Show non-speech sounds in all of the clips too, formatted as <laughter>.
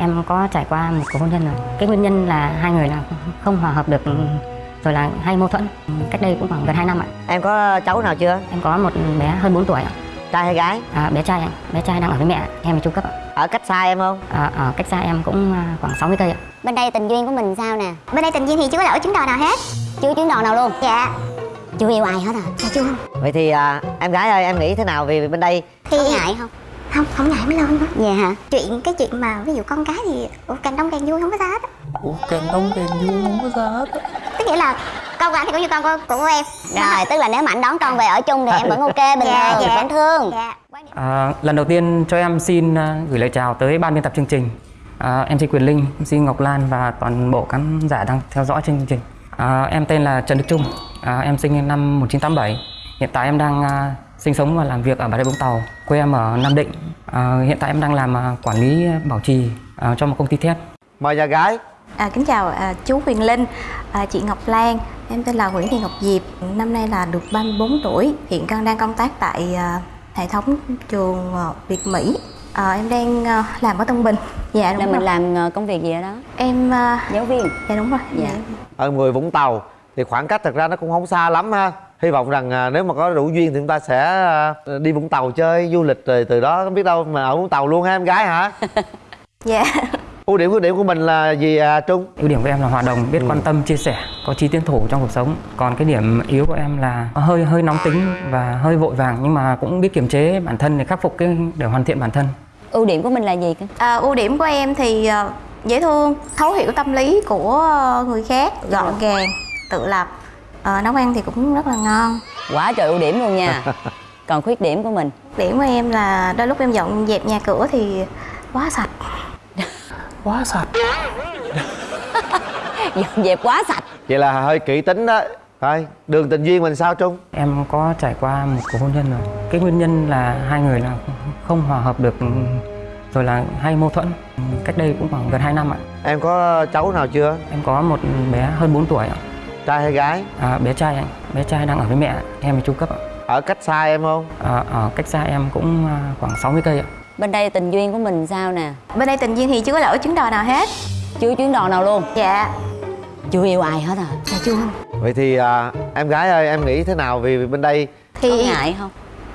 Em có trải qua một cuộc hôn nhân rồi. Cái nguyên nhân là hai người là không hòa hợp được rồi là hay mâu thuẫn. Cách đây cũng khoảng gần 2 năm ạ. Em có cháu nào chưa? Em có một bé hơn 4 tuổi ạ. Trai hay gái? À, bé trai ạ. Bé trai đang ở với mẹ, em ở trung cấp ạ. Ở cách xa em không? À, ở cách xa em cũng à, khoảng 60 cây ạ. Bên đây tình duyên của mình sao nè Bên đây tình duyên thì chưa có lỗi chứng đò nào hết Chưa chứng đò nào luôn Dạ Chưa yêu ai hết à Dạ chưa Vậy thì à, em gái ơi em nghĩ thế nào về bên đây? Thì có ngại không Không, không ngại mới lên đó. Dạ hả? Chuyện, cái chuyện mà ví dụ con cái thì ủa, càng đông càng vui không có sao hết á. Ủa càng đông càng vui không có sao hết á. Tức nghĩa là con của anh thì cũng như con của, của em. Rồi, tức là nếu mà anh đón con về ở chung thì em vẫn ok bình Dạ, thường, dạ. vẫn thương Dạ. À, lần đầu tiên cho em xin à, gửi lời chào tới ban biên tập chương trình. À, MC Quyền Linh, MC Ngọc Lan và toàn bộ khán giả đang theo dõi chương trình. À, Em tên là Trần Đức Trung, à, em sinh năm 1987 Hiện tại em đang à, sinh sống và làm việc ở Bà Rịa Vũng Tàu. Quê em ở Nam Định. À, Hiện tại em đang làm à, quản lý bảo trì à, cho một công ty thép. Mời nhà gái. À, kính chào à, chú Huyền Linh, à, chị Ngọc Lan, em tên là Nguyễn Thị Ngọc Diệp, năm nay là được 34 tuổi, hiện đang đang công tác tại à, hệ thống trường à, Việt Mỹ. À, em đang à, làm ở Tân Bình. Dạ đúng là rồi. mình làm ờ, công việc gì ở đó? Em à, giáo viên. dạ đúng rồi. Dạ. Ở người Vũng Tàu. Thì khoảng cách thật ra nó cũng không xa lắm ha Hy vọng rằng à, nếu mà có đủ duyên thì chúng ta sẽ à, đi Vũng Tàu chơi du lịch rồi từ đó biết đâu mà ở Vũng Tàu luôn ha em gái hả? <laughs> Dạ. Ưu điểm khuyết điểm của mình là gì à, Trung? Ưu điểm của em là hòa đồng, biết quan tâm, chia sẻ, có trí tiến thủ trong cuộc sống. Còn cái điểm yếu của em là hơi hơi nóng tính và hơi vội vàng nhưng mà cũng biết kiềm chế bản thân để khắc phục cái để hoàn thiện bản thân. ưu điểm của mình là gì cơ À, ưu điểm của em thì à, dễ thương, thấu hiểu tâm lý của người khác, gọn gàng, tự lập. À, nấu ăn thì cũng rất là ngon. quá trời ưu điểm luôn nha <laughs> còn khuyết điểm của mình Điểm của em là đôi lúc em dọn dẹp nhà cửa thì quá sạch. <laughs> Quá sạch. <laughs> dọn dẹp quá sạch Vậy là hơi kỹ tính đó Thôi, đường tình duyên mình sao Trung? Em có trải qua một cuộc hôn nhân rồi. Cái nguyên nhân là hai người là không hòa hợp được rồi là hay mâu thuẫn. Cách đây cũng khoảng gần 2 năm ạ. Em có cháu nào chưa? Em có một bé hơn 4 tuổi ạ. Trai hay gái? À, bé trai anh, bé trai đang ở với mẹ, em ở trung cấp ạ. Ở cách xa em không? À, ở cách xa em cũng à, khoảng 60 cây ạ. bên đây tình duyên của mình sao nè Bên đây tình duyên thì chưa có lỗi chứng đò nào hết. chưa chuyến đò nào luôn Dạ. chưa yêu ai hết à Dạ chưa. Vậy thì à, em gái ơi em nghĩ thế nào vì bên đây Thì có ngại không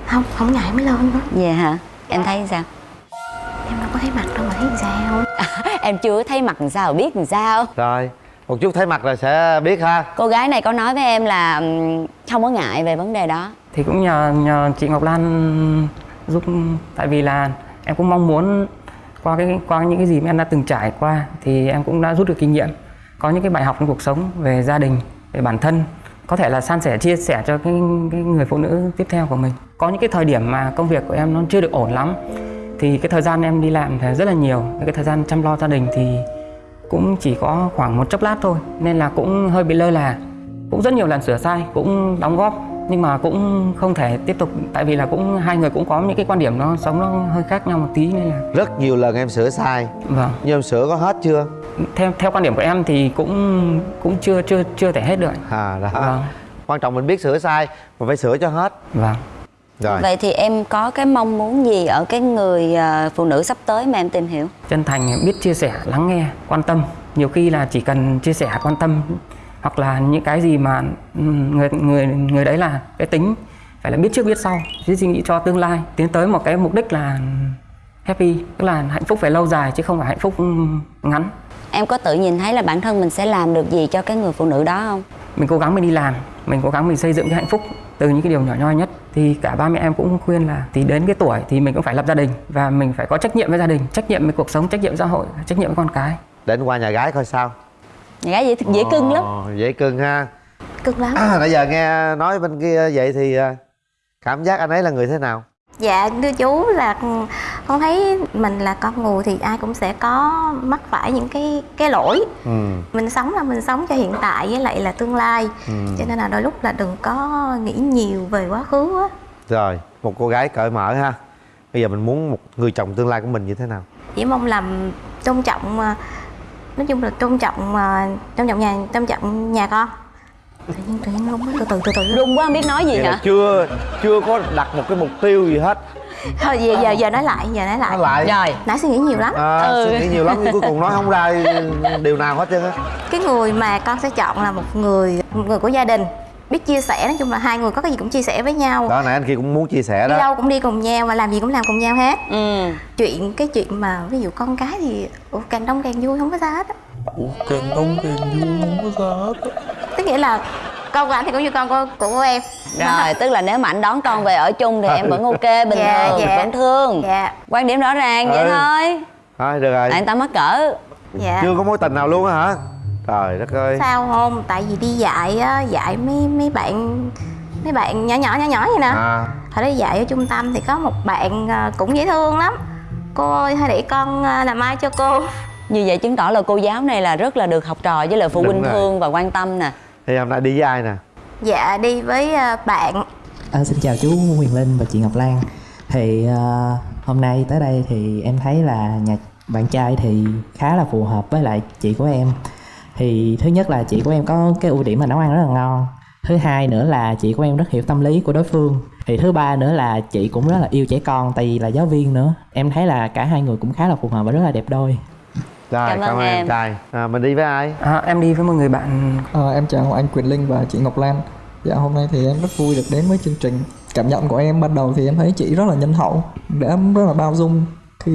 không không ngại mới lên đó. về hả em thấy sao Em đâu có thấy mặt đâu mà thấy sao. <laughs> em chưa thấy mặt làm sao biết làm sao Rồi, một chút thấy mặt là sẽ biết ha. Cô gái này có nói với em là không có ngại về vấn đề đó. Thì cũng nhờ nhờ chị Ngọc Lan giúp tại vì là em cũng mong muốn qua cái qua những cái gì mà em đã từng trải qua thì em cũng đã rút được kinh nghiệm. Có những cái bài học trong cuộc sống về gia đình về bản thân có thể là san sẻ chia sẻ cho cái, cái người phụ nữ tiếp theo của mình. Có những cái thời điểm mà công việc của em nó chưa được ổn lắm thì cái thời gian em đi làm thì rất là nhiều. Cái thời gian chăm lo gia đình thì cũng chỉ có khoảng một chốc lát thôi nên là cũng hơi bị lơ là. Cũng rất nhiều lần sửa sai cũng đóng góp nhưng mà cũng không thể tiếp tục tại vì là cũng hai người cũng có những cái quan điểm nó sống nó hơi khác nhau một tí nên là Rất nhiều lần em sửa sai. Vâng. Nhưng em sửa có hết chưa? theo theo quan điểm của em thì cũng cũng chưa chưa chưa thể hết được À đó. Vâng. Quan trọng mình biết sửa sai Mà phải sửa cho hết. Vâng Rồi. Vậy thì em có cái mong muốn gì ở cái người ờ, phụ nữ sắp tới mà em tìm hiểu? Chân thành biết chia sẻ lắng nghe quan tâm. Nhiều khi là chỉ cần chia sẻ quan tâm hoặc là những cái gì mà ừm, người người người đấy là cái tính phải là biết trước biết sau biết suy nghĩ cho tương lai tiến tới một cái mục đích là happy tức là hạnh phúc phải lâu dài chứ không phải hạnh phúc ừm, ngắn. Em có tự nhìn thấy là bản thân mình sẽ làm được gì cho cái người phụ nữ đó không? Mình cố gắng mình đi làm mình cố gắng mình xây dựng cái hạnh phúc từ những cái điều nhỏ nhoi nhất. Thì cả ba mẹ em cũng khuyên là thì đến cái tuổi thì mình cũng phải lập gia đình và mình phải có trách nhiệm với gia đình trách nhiệm với cuộc sống trách nhiệm với xã hội trách nhiệm với con cái. Đến qua nhà gái coi sao. Nhà gái dễ, dễ cưng lắm. Ồ, Dễ cưng ha. Cực lắm. à, Nãy giờ nghe nói bên kia vậy thì à, Cảm giác anh ấy là người thế nào? Dạ thưa chú là con thấy mình là con người thì ai cũng sẽ có mắc phải những cái cái lỗi Ừ. mình sống là mình sống cho hiện tại với lại là tương lai Ừ. cho nên là đôi lúc là đừng có nghĩ nhiều về quá khứ á Rồi, một cô gái cởi mở ha Bây giờ mình muốn một người chồng tương lai của mình như thế nào? chỉ mong làm tôn trọng à, nói chung là tôn trọng à, tôn trọng nhà tôn trọng nhà con tự nhiên tự nhiên không từ từ từ từ. Run quá không biết nói gì hả? chưa chưa có đặt một cái mục tiêu gì hết. Thôi giờ giờ giờ nói lại giờ nói lại. Nói lại. Rồi. Nãy suy nghĩ nhiều lắm. À, Ừ. suy nghĩ nhiều lắm nhưng cuối cùng nói không ra điều nào hết trơn á cái người mà con sẽ chọn là một người một người của gia đình. Biết chia sẻ nói chung là hai người có cái gì cũng chia sẻ với nhau. Đó nãy anh kia cũng muốn chia sẻ đi đó. đâu cũng đi cùng nhau và làm gì cũng làm cùng nhau hết. Ừ. Chuyện cái chuyện mà ví dụ con cái thì ủa, càng đông càng vui không có sao hết á. Ủa càng đông càng vui không có sao hết á. Nghĩa là con của anh thì cũng như con của, của em. Rồi tức là nếu mà anh đón con về ở chung thì em vẫn ok bình Dạ, thường dạ. vẫn thương. Dạ. Quan điểm rõ ràng vậy Ừ. thôi. Thôi được rồi. Tại người ta mắc cỡ. Dạ. Chưa có mối tình nào luôn á hả? Trời đất ơi. Sao không? Tại vì đi dạy á dạy mấy mấy bạn mấy bạn nhỏ nhỏ nhỏ nhỏ vậy nè. À. Hồi đó dạy ở trung tâm thì có một bạn à, cũng dễ thương lắm. Cô ơi hay để con à, làm ai cho cô? Như vậy chứng tỏ là cô giáo này là rất là được học trò với lại phụ Đúng huynh rồi. thương và quan tâm nè thì hôm nay đi với ai nè? Dạ đi với à, bạn. À, xin chào chú Huyền Linh và chị Ngọc Lan. Thì à, hôm nay tới đây thì em thấy là nhà bạn trai thì khá là phù hợp với lại chị của em. Thì thứ nhất là chị của em có cái ưu điểm là nấu ăn rất là ngon. Thứ hai nữa là chị của em rất hiểu tâm lý của đối phương. Thì thứ ba nữa là chị cũng rất là yêu trẻ con tại vì là giáo viên nữa. Em thấy là cả hai người cũng khá là phù hợp và rất là đẹp đôi rồi Cảm cảm, ơn em. trai à, mình đi với ai? À, em đi với một người bạn. À, em chào anh Quyền Linh và chị Ngọc Lan. Dạ hôm nay thì em rất vui được đến với chương trình. Cảm nhận của em ban đầu thì em thấy chị rất là nhân hậu Đã rất là bao dung khi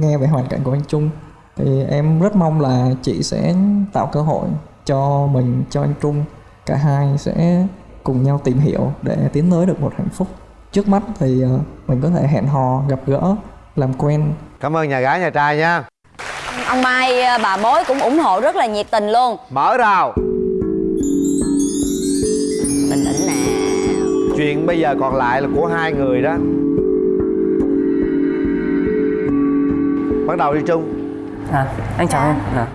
nghe về hoàn cảnh của anh Trung. Thì em rất mong là chị sẽ tạo cơ hội cho mình, cho anh Trung Cả hai sẽ cùng nhau tìm hiểu để tiến tới được một hạnh phúc. Trước mắt thì ờ, mình có thể hẹn hò, gặp gỡ, làm quen. Cảm ơn nhà gái nhà trai nha ông mai à, bà bối cũng ủng hộ rất là nhiệt tình luôn. Mở rào. Bình tĩnh nào chuyện bây giờ còn lại là của hai người đó. Bắt đầu đi chung à, anh chào em. À,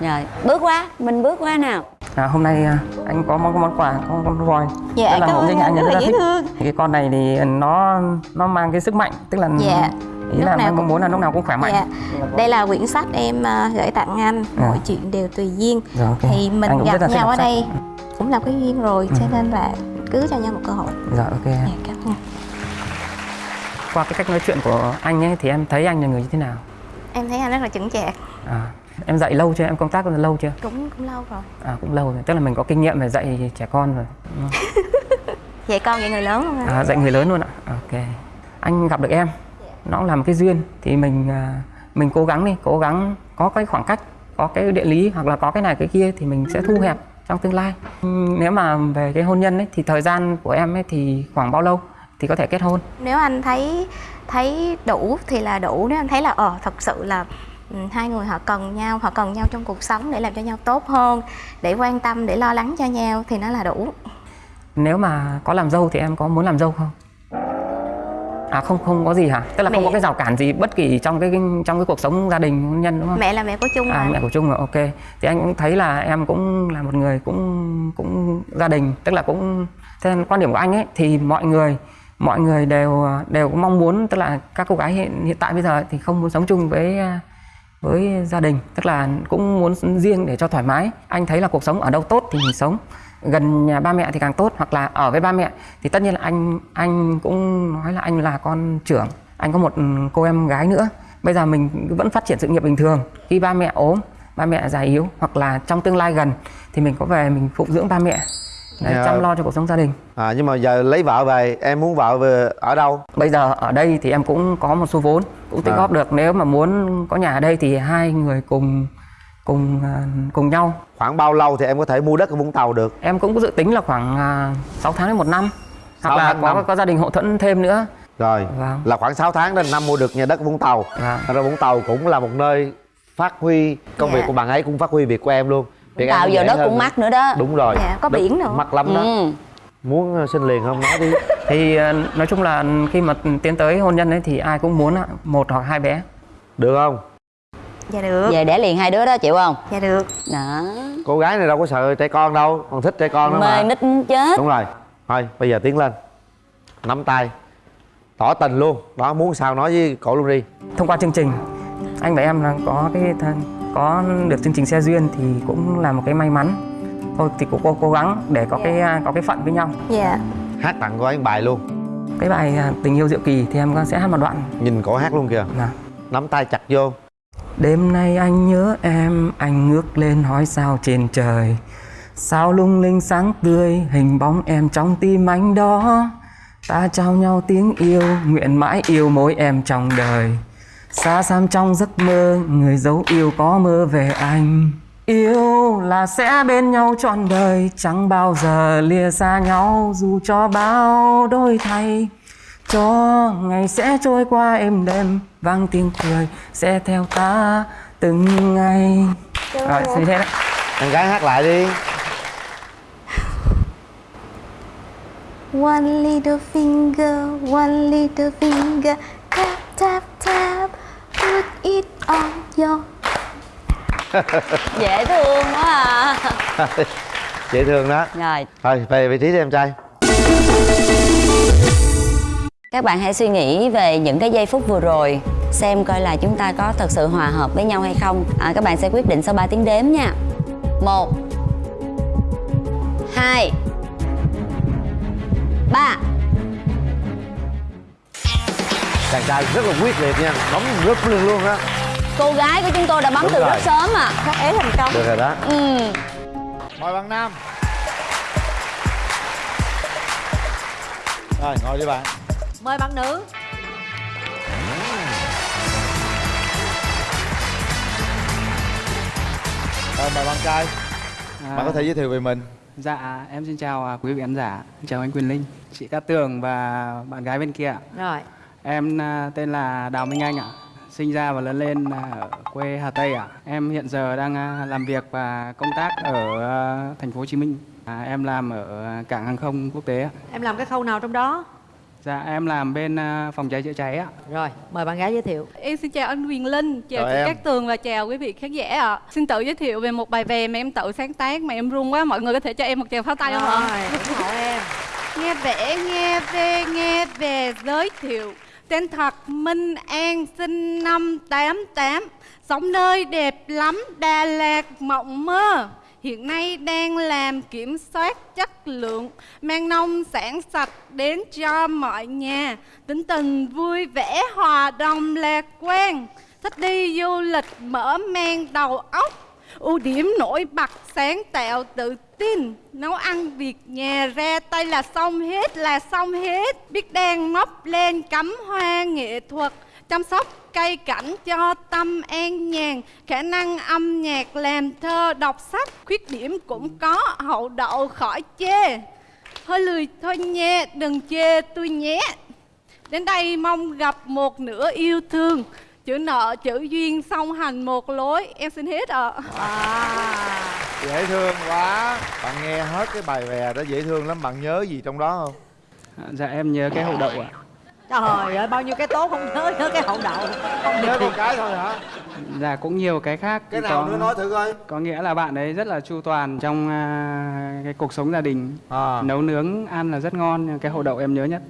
rồi bước qua mình bước qua nào. À, hôm nay à, anh có món món quà có con voi Dạ, Rất là ơn nhiên anh, rất là thích. thương. Thì cái con này thì nó nó mang cái sức mạnh tức là Dạ. Ý Lúc là nào cũng- muốn là lúc nào cũng khỏe mạnh dạ đây là quyển sách em à, gửi tặng anh À. mọi chuyện đều tùy duyên Rồi, ok. thì mình Anh gặp nhau ở sách. đây cũng là cái duyên rồi cho Ừ. nên là cứ cho nhau một cơ hội Dạ ok dạ, cảm ơn Qua cái cách nói chuyện của anh ấy thì em thấy anh là người như thế nào? em thấy anh rất là chững chạc À, em dạy lâu chưa? Em công tác lâu chưa? cũng cũng lâu rồi À cũng lâu rồi. Tức là mình có kinh nghiệm về dạy trẻ con rồi. <laughs> dạy con dạy người lớn luôn À, dạy người lớn luôn ạ. Ok. Anh gặp được em, nó là một cái duyên thì mình à, mình cố gắng đi, cố gắng có cái khoảng cách, có cái địa lý hoặc là có cái này cái kia thì mình sẽ thu hẹp trong tương lai. Nếu mà về cái hôn nhân ấy thì thời gian của em ấy thì khoảng bao lâu thì có thể kết hôn? nếu anh thấy thấy đủ thì là đủ nếu anh thấy là ờ thật sự là ừ, hai người họ cần nhau họ cần nhau trong cuộc sống để làm cho nhau tốt hơn để quan tâm để lo lắng cho nhau thì nó là đủ Nếu mà có làm dâu thì em có muốn làm dâu không? À không không có gì hả? Tức là không Mẹ- có cái rào cản gì bất kỳ trong cái trong cái cuộc sống gia đình hôn nhân đúng không? mẹ là mẹ của chung À mà mẹ của Trung rồi, ok. Thì anh cũng thấy là em cũng là một người cũng cũng gia đình, tức là cũng theo quan điểm của anh ấy thì mọi người mọi người đều đều mong muốn tức là các cô gái hiện, hiện tại bây giờ thì không muốn sống chung với với gia đình, tức là cũng muốn riêng để cho thoải mái. Anh thấy là cuộc sống ở đâu tốt thì mình sống gần nhà ba mẹ thì càng tốt hoặc là ở với ba mẹ thì tất nhiên là anh anh cũng nói là anh là con trưởng anh có một cô em gái nữa. Bây giờ mình vẫn phát triển sự nghiệp bình thường. Khi ba mẹ ốm ba mẹ già yếu hoặc là trong tương lai gần thì mình có về mình phụng dưỡng ba mẹ để Dạ. chăm lo cho cuộc sống gia đình. À, nhưng mà giờ lấy vợ về em muốn vợ về ở đâu? Bây giờ ở đây thì em cũng có một số vốn cũng tích À. góp được. Nếu mà muốn có nhà ở đây thì hai người cùng cùng à, cùng nhau. Khoảng bao lâu thì em có thể mua đất ở vũng tàu được? Em cũng có dự tính là khoảng à, 6 tháng đến một năm. Hoặc là có năm. có gia đình hậu thuẫn thêm nữa. Rồi Vâng. là khoảng 6 tháng đến năm mua được nhà đất vũng tàu. Vâng. Thật ra vũng tàu cũng là một nơi phát huy công Dạ. việc của bạn ấy cũng phát huy việc của em luôn. Việc em tạo cũng giờ đất cũng mắc nữa đó. Đúng rồi. Dạ, có Đất biển nữa. mắc lắm đó. Ừ. muốn ờ, xin liền không? Nói đi. <laughs> Thì à, nói chung là khi mà tiến tới hôn nhân ấy thì ai cũng muốn ạ, một hoặc hai bé. Được không dạ được. Về đẻ liền hai đứa đó chịu không? Dạ được. Đó. Cô gái này đâu có sợ trẻ con đâu còn thích trẻ con nữa mê mà. nít chết. Đúng rồi. Thôi bây giờ tiến lên. Nắm tay. Tỏ tình luôn. Đó muốn sao nói với cổ luôn đi. Thông qua chương trình anh và em là có cái thân có được chương trình xe duyên thì cũng là một cái may mắn. Thôi thì cũng cố, cố gắng để có cái à, có cái phận với nhau. Dạ. Hát tặng cô ấy bài luôn. Cái bài à, tình yêu diệu kỳ thì em sẽ hát một đoạn. Nhìn cổ hát luôn kìa. Dạ. nắm tay chặt vô Đêm nay anh nhớ em, anh ngước lên hỏi sao trên trời. Sao lung linh sáng tươi, hình bóng em trong tim anh đó. Ta trao nhau tiếng yêu, nguyện mãi yêu mỗi em trong đời. Xa xăm trong giấc mơ, người dấu yêu có mơ về anh. Yêu là sẽ bên nhau trọn đời, chẳng bao giờ lìa xa nhau dù cho bao đôi thay. Cho ngày sẽ trôi qua êm đêm vang tiếng cười sẽ theo ta từng ngày. Rồi xin thế đấy em gái hát lại đi. One little finger, one little finger, tap tap tap, put it on your <laughs> dễ thương quá à. <laughs> Dễ thương đó. Rồi. Thôi về vị trí đi em trai các bạn hãy suy nghĩ về những cái giây phút vừa rồi xem coi là chúng ta có thật sự hòa hợp với nhau hay không. À, các bạn sẽ quyết định sau 3 tiếng đếm nha. Một hai ba. Chàng trai rất là quyết liệt nha bấm rất luôn luôn á. Cô gái của chúng tôi đã bấm Đúng từ rồi. rất sớm à Các é thành công. Được rồi đó. Ừ. mời bạn nam. Rồi ngồi đi bạn Mời bạn nữ rồi mời bạn trai bạn có thể giới thiệu về mình Dạ, em xin chào à, quý vị khán giả, chào anh Quyền Linh, chị Cát Tường và bạn gái bên kia. Rồi Em à, tên là Đào Minh Anh ạ, sinh ra và lớn lên à, ở quê Hà Tây ạ. Em hiện giờ đang à, làm việc và công tác ở à, thành phố Hồ Chí Minh. À, em làm ở cảng hàng không quốc tế. Em làm cái khâu nào trong đó Dạ, em làm bên à, phòng cháy chữa cháy ạ. Rồi mời bạn gái giới thiệu Em xin chào anh Quyền Linh, chào Chào chị. Cát Tường và chào quý vị khán giả ạ. Xin tự giới thiệu về một bài về mà em tự sáng tác mà em run quá, mọi người có thể cho em một tràng pháo tay không ạ? Rồi ủng hộ em Nghe vẽ, nghe về, nghe về giới thiệu. Tên thật Minh An sinh năm 88, sống nơi đẹp lắm Đà Lạt mộng mơ. Hiện nay đang làm kiểm soát chất lượng, mang nông sản sạch đến cho mọi nhà. Tính tình vui vẻ, hòa đồng lạc quan. Thích đi du lịch mở mang đầu óc ưu điểm nổi bật sáng tạo tự tin nấu ăn việc nhà ra tay là xong hết là xong hết biết đang móc lên cắm hoa nghệ thuật chăm sóc cây cảnh cho tâm an nhàn khả năng âm nhạc làm thơ đọc sách khuyết điểm cũng có hậu đậu khỏi chê. Hơi lười thôi nha đừng chê tôi nhé. Đến đây mong gặp một nửa yêu thương. Chữ nợ, chữ duyên song hành một lối. Em xin hết ạ. Dễ thương quá. Bạn nghe hết cái bài về đó dễ thương lắm. Bạn nhớ gì trong đó không? À, Dạ, em nhớ cái hậu đậu ạ. Trời ơi bao nhiêu cái tốt không nhớ nhớ cái hậu đậu Không nhớ một cái thôi hả Dạ, cũng nhiều cái khác. cái nào nữa nói thử coi Có nghĩa là bạn ấy rất là chu toàn trong à, cái cuộc sống gia đình. à. Nấu nướng ăn là rất ngon, cái hậu đậu em nhớ nhất.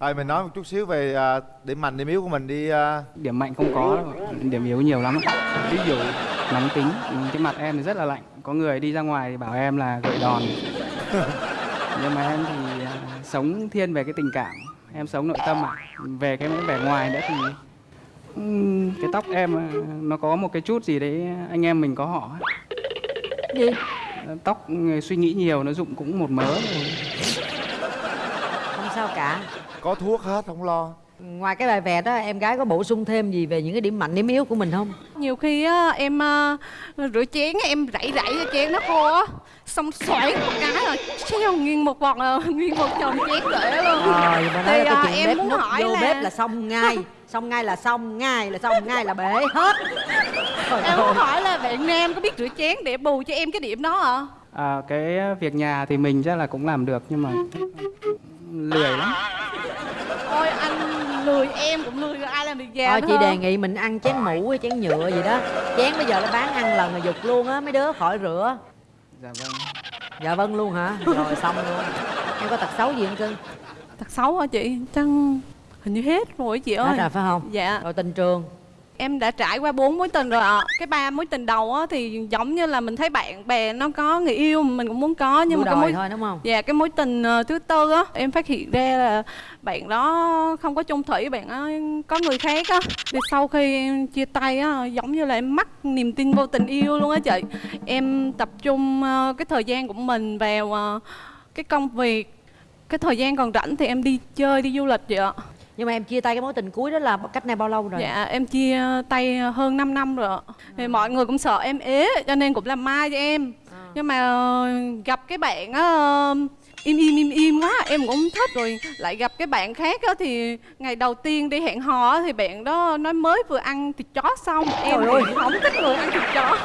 rồi mình nói một chút xíu về à, điểm mạnh điểm yếu của mình đi à, Điểm mạnh không có đâu, điểm yếu nhiều lắm. Ví dụ nóng tính, cái mặt em thì rất là lạnh. Có người đi ra ngoài thì bảo em là gậy đòn. <laughs> Nhưng mà em thì à, sống thiên về cái tình cảm, em sống nội tâm ạ. Về cái vẻ ngoài nữa thì cái tóc em à, nó có một cái chút gì đấy anh em mình có họ. Gì Tóc ừ, suy nghĩ nhiều nó dụng cũng một mớ rồi. Không sao cả có thuốc hết không lo Ngoài cái bài vẽ đó em gái có bổ sung thêm gì về những cái điểm mạnh điểm yếu của mình không Nhiều khi á, em à, rửa chén em rảy rảy cho chén nó khô á Xong xoáy một cái rồi treo nguyên một vòng à, <laughs> nguyên một chồng chén kể luôn Rồi mà nói Thì, là à, cái chuyện em bếp muốn hỏi vô là- bếp là xong ngay <laughs> Xong ngay là xong ngay là xong ngay là bể hết Trời Em muốn hỏi là bạn Nam có biết rửa chén để bù cho em cái điểm đó hả? À, cái việc nhà thì mình chắc là cũng làm được nhưng mà lười lắm. Ôi anh lười em cũng lười ai làm việc nhà Thôi chị không? đề nghị mình ăn chén mũ hay chén nhựa gì đó Chén bây giờ nó bán ăn lần là dục luôn á mấy đứa khỏi rửa Dạ vâng. Dạ vâng luôn hả? Rồi xong luôn Em có tật xấu gì không cưng? Thật xấu hả chị? Chắc hình như hết rồi chị ơi Hết rồi phải không? Dạ Rồi tình trường Em đã trải qua bốn mối tình rồi ạ. Cái ba mối tình đầu á thì giống như là mình thấy bạn bè nó có người yêu mình cũng muốn có Nhưng Đua mà cái mối thôi đúng không? Dạ cái mối tình ờ, thứ tư á Em phát hiện ra là bạn đó không có chung thủy Bạn đó có người khác á. Thì sau khi em chia tay á Giống như là em mất niềm tin vô tình yêu luôn á chị. Em tập trung ờ, cái thời gian của mình vào ờ, cái công việc. Cái thời gian còn rảnh thì em đi chơi, đi du lịch vậy ạ Nhưng mà em chia tay cái mối tình cuối đó là cách này bao lâu rồi? Dạ em chia tay hơn 5 năm rồi ạ. Thì mọi người cũng sợ em ế cho nên cũng làm mai cho em. Nhưng mà ờ, gặp cái bạn á ờ, im im im im quá em cũng thích rồi. Lại gặp cái bạn khác á thì ngày đầu tiên đi hẹn hò thì bạn đó nói mới vừa ăn thịt chó xong. Em Trời ơi. thì không thích người ăn thịt chó.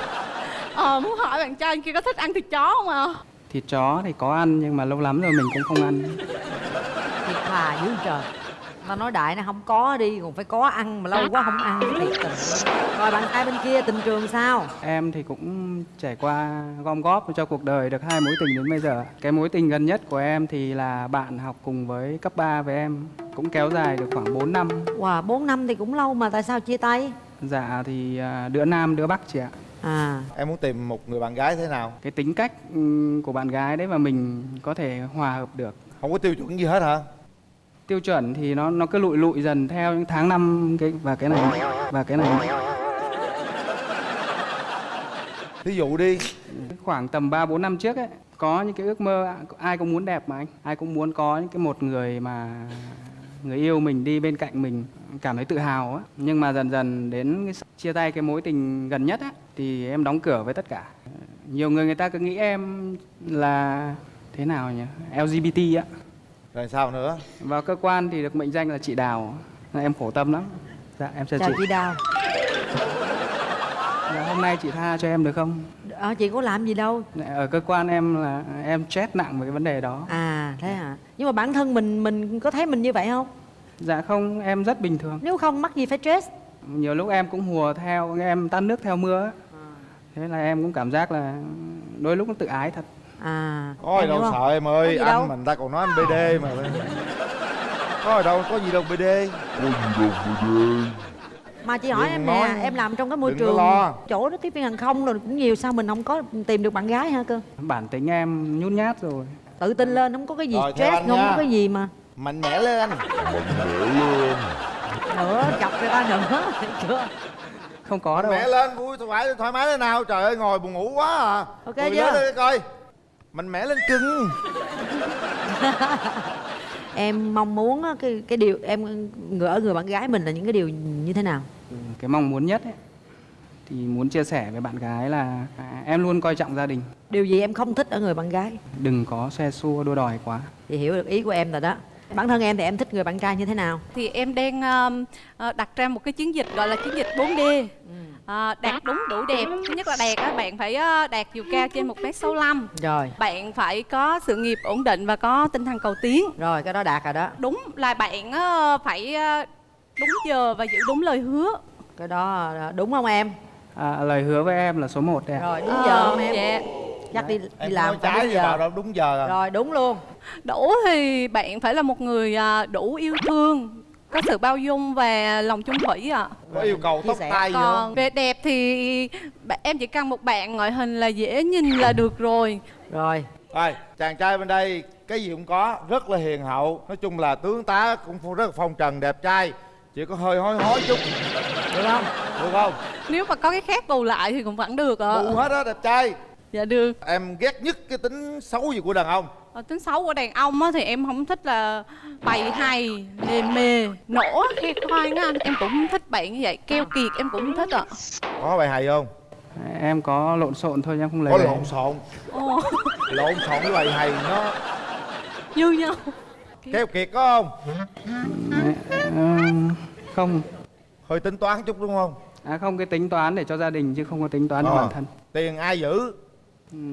Ờ muốn hỏi bạn trai kia có thích ăn thịt chó không ạ? Thịt chó thì có ăn nhưng mà lâu lắm rồi mình cũng không ăn. Thiệt thà dữ trời Tao nói đại nó không có đi Còn phải có ăn mà lâu quá không ăn Thiệt tình Rồi bạn trai bên kia tình trường sao? em thì cũng trải qua gom góp cho cuộc đời được hai mối tình đến bây giờ. Cái mối tình gần nhất của em thì là bạn học cùng với cấp 3 với em cũng kéo dài được khoảng 4 năm. Wow 4 năm thì cũng lâu mà tại sao chia tay? dạ thì à, đứa nam đứa bắc chị ạ. À. Em muốn tìm một người bạn gái thế nào? Cái tính cách ừm, của bạn gái đấy mà mình có thể hòa hợp được. Không có tiêu chuẩn gì hết hả tiêu chuẩn thì nó nó cứ lụi lụi dần theo những tháng năm cái và cái này và cái này. Thí dụ đi. Khoảng tầm 3 4 năm trước ấy có những cái ước mơ ai cũng muốn đẹp mà anh ai cũng muốn có những cái một người mà người yêu mình đi bên cạnh mình cảm thấy tự hào á. Nhưng mà dần dần đến cái chia tay cái mối tình gần nhất á thì em đóng cửa với tất cả. Nhiều người người ta cứ nghĩ em là thế nào nhỉ? LGBT á rồi sao nữa? Vào cơ quan thì được mệnh danh là chị đào. Em khổ tâm lắm. Dạ em chào Chào chị. chị Đào. Dạ, hôm nay chị tha cho em được không? Ờ chị có làm gì đâu. Ở cơ quan em là em stress nặng về cái vấn đề đó. À thế hả? Nhưng mà bản thân mình mình có thấy mình như vậy không? dạ không em rất bình thường. Nếu không mắc gì phải stress? Nhiều lúc em cũng hùa theo em tan nước theo mưa á. thế là em cũng cảm giác là đôi lúc nó tự ái thật À có gì đâu sợ em ơi anh đâu. mình ta còn nói anh bd mà. Có gì đâu có gì đâu bd có gì đâu bd Mà chị hỏi Đừng em nói. nè Em làm trong cái môi Đừng trường lo. Chỗ đó tiếp viên hàng không rồi cũng nhiều Sao mình không có tìm được bạn gái ha cơ? Bản tính em nhút nhát rồi. Tự tin lên không có cái gì Rồi, stress Không nha. có cái gì mà. Mạnh mẽ lên. Nữa chọc người ta nữa <laughs> chưa? Không có đâu. mạnh mẽ lên vui thoải mái thoải mái thế nào? Trời ơi ngồi buồn ngủ quá à. Ok Cười chưa? lên coi mạnh mẽ lên cưng <laughs> Em mong muốn cái cái điều em người ở người bạn gái mình là những cái điều như thế nào? cái mong muốn nhất ấy, thì muốn chia sẻ với bạn gái là à, em luôn coi trọng gia đình Điều gì em không thích ở người bạn gái? đừng có xe xua đua đòi quá Thì hiểu được ý của em rồi đó. Bản thân em thì em thích người bạn trai như thế nào? thì em đang um, ờ, đặt ra một cái chiến dịch gọi là chiến dịch 4D à, đạt đúng đủ đẹp thứ nhất là đạt á bạn phải ờ, đạt chiều cao trên một m 65 Rồi, bạn phải có sự nghiệp ổn định và có tinh thần cầu tiến rồi cái đó đạt rồi đó. đúng là bạn ờ, phải đúng giờ và giữ đúng lời hứa Cái đó đúng không em? à, lời hứa với em là số 1 đấy ạ. Rồi đúng giờ không em? dạ Chắc đi, đi em làm trái vào giờ. đâu đúng giờ à. Rồi đúng luôn. đủ thì bạn phải là một người đủ yêu thương có sự bao dung và lòng chung thủy ạ. Có yêu cầu tóc tai gì còn không? về đẹp thì em chỉ cần một bạn ngoại hình là dễ nhìn là được rồi. Rồi, rồi chàng trai bên đây cái gì cũng có rất là hiền hậu. Nói chung là tướng tá cũng rất là phong trần đẹp trai. Chỉ có hơi hói hói chút. Được không? được không? Nếu mà có cái khác bù lại thì cũng vẫn được ạ. Bù hết á đẹp trai. Dạ được. Em ghét nhất cái tính xấu gì của đàn ông tính xấu của đàn ông á, thì em không thích là bày hay lề mề nổ khoe khoang á. Anh em cũng không thích bạn như vậy keo kiệt em cũng không thích ạ. Có bài hài không? Em có lộn xộn thôi em không lấy có lộn xộn. Ồ, lộn xộn với bài hài nó. Như nhau. Keo kiệt có không? Ờ, không. Hơi tính toán chút đúng không? À, không cái tính toán để cho gia đình chứ không có tính toán cho Ờ. bản thân. Tiền ai giữ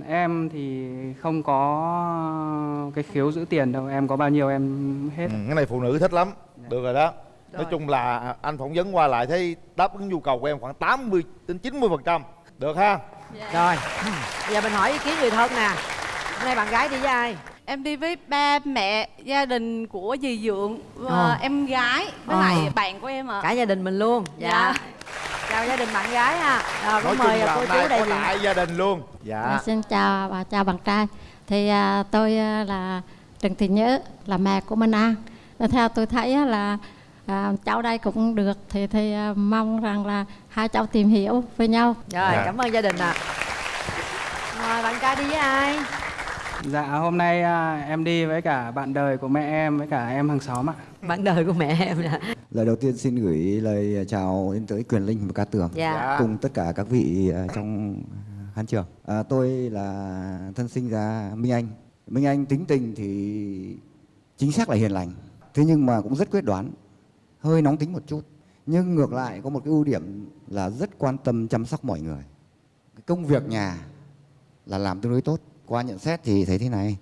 em thì không có cái khiếu giữ tiền đâu em có bao nhiêu em hết. Ừ, cái này phụ nữ thích lắm. Được rồi đó. Nói chung là anh phỏng vấn qua lại thấy đáp ứng nhu cầu của em khoảng 80 đến 90 phần trăm. Được ha? Rồi. Bây giờ mình hỏi ý kiến người thân nè. Hôm nay bạn gái đi với ai? Em đi với ba mẹ gia đình của dì dượng và Ờ. em gái với Ờ. lại bạn của em ạ Cả gia đình mình luôn. Dạ. chào gia đình bạn gái ha rồi nói cũng chung mời là cô chú đại có diện đại gia đình luôn dạ À, xin chào và chào bạn trai. Thì à, tôi à, là Trần Thị Nhớ, là mẹ của Minh An. Và theo tôi thấy á, là à, cháu đây cũng được thì thì à, mong rằng là hai cháu tìm hiểu với nhau. rồi Dạ. cảm ơn gia đình ạ rồi bạn trai đi với ai Dạ hôm nay à, em đi với cả bạn đời của mẹ em với cả em hàng xóm ạ. bạn đời của mẹ em nè Lời đầu tiên xin gửi lời chào đến tới Quyền Linh và Ca Tường Dạ. cùng tất cả các vị à, trong khán trường. À, tôi là thân sinh ra Minh Anh. Minh Anh tính tình thì chính xác là hiền lành, thế nhưng mà cũng rất quyết đoán, hơi nóng tính một chút. Nhưng ngược lại có một cái ưu điểm là rất quan tâm chăm sóc mọi người. Cái công việc nhà là làm tương đối tốt. Qua nhận xét thì thấy thế này,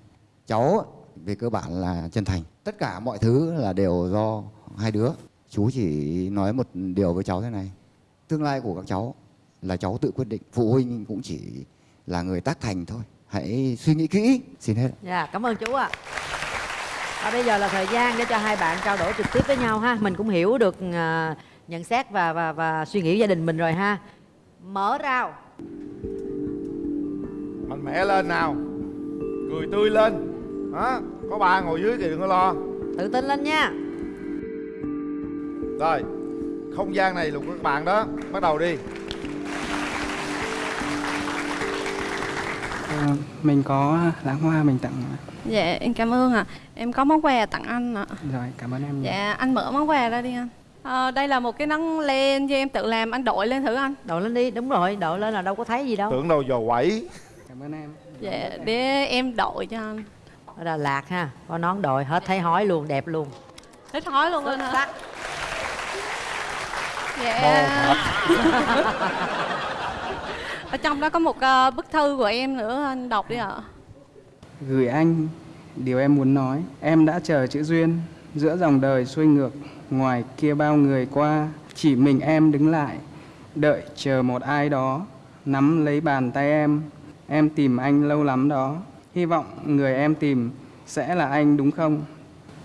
cháu về cơ bản là chân thành. Tất cả mọi thứ là đều do hai đứa. Chú chỉ nói một điều với cháu thế này, tương lai của các cháu là cháu tự quyết định, phụ huynh cũng chỉ là người tác thành thôi. Hãy suy nghĩ kỹ. Xin hết. dạ cảm ơn chú ạ và bây giờ là thời gian để cho hai bạn trao đổi trực tiếp với nhau ha mình cũng hiểu được à, nhận xét và và và suy nghĩ gia đình mình rồi ha mở rào mạnh mẽ lên nào. Cười tươi lên. Hả? Có ba ngồi dưới thì đừng có lo. Tự tin lên nha. Rồi không gian này là của các bạn đó. Bắt đầu đi. Ờ, mình có lãng hoa mình tặng Dạ em cảm ơn ạ. Em có món quà tặng anh ạ. Rồi cảm ơn em nhiều. Dạ anh mở món quà ra đi anh. Ờ, Đây là một cái nón len do em tự làm. Anh đội lên thử anh. Đội lên đi đúng rồi. Đội lên là đâu có thấy gì đâu. Tưởng đâu dò quẩy Cảm ơn em. Dạ để em đội cho anh. Ở Đà Lạt ha có nón đội hết thấy hói luôn đẹp luôn. Hết hói luôn anh hả? Dạ. <laughs> Ở trong đó có một ờ, bức thư của em nữa Anh đọc đi ạ. Gửi anh điều em muốn nói. Em đã chờ chữ duyên giữa dòng đời xuôi ngược ngoài kia bao người qua. Chỉ mình em đứng lại đợi chờ một ai đó nắm lấy bàn tay em em tìm anh lâu lắm đó. Hy vọng người em tìm sẽ là anh đúng không?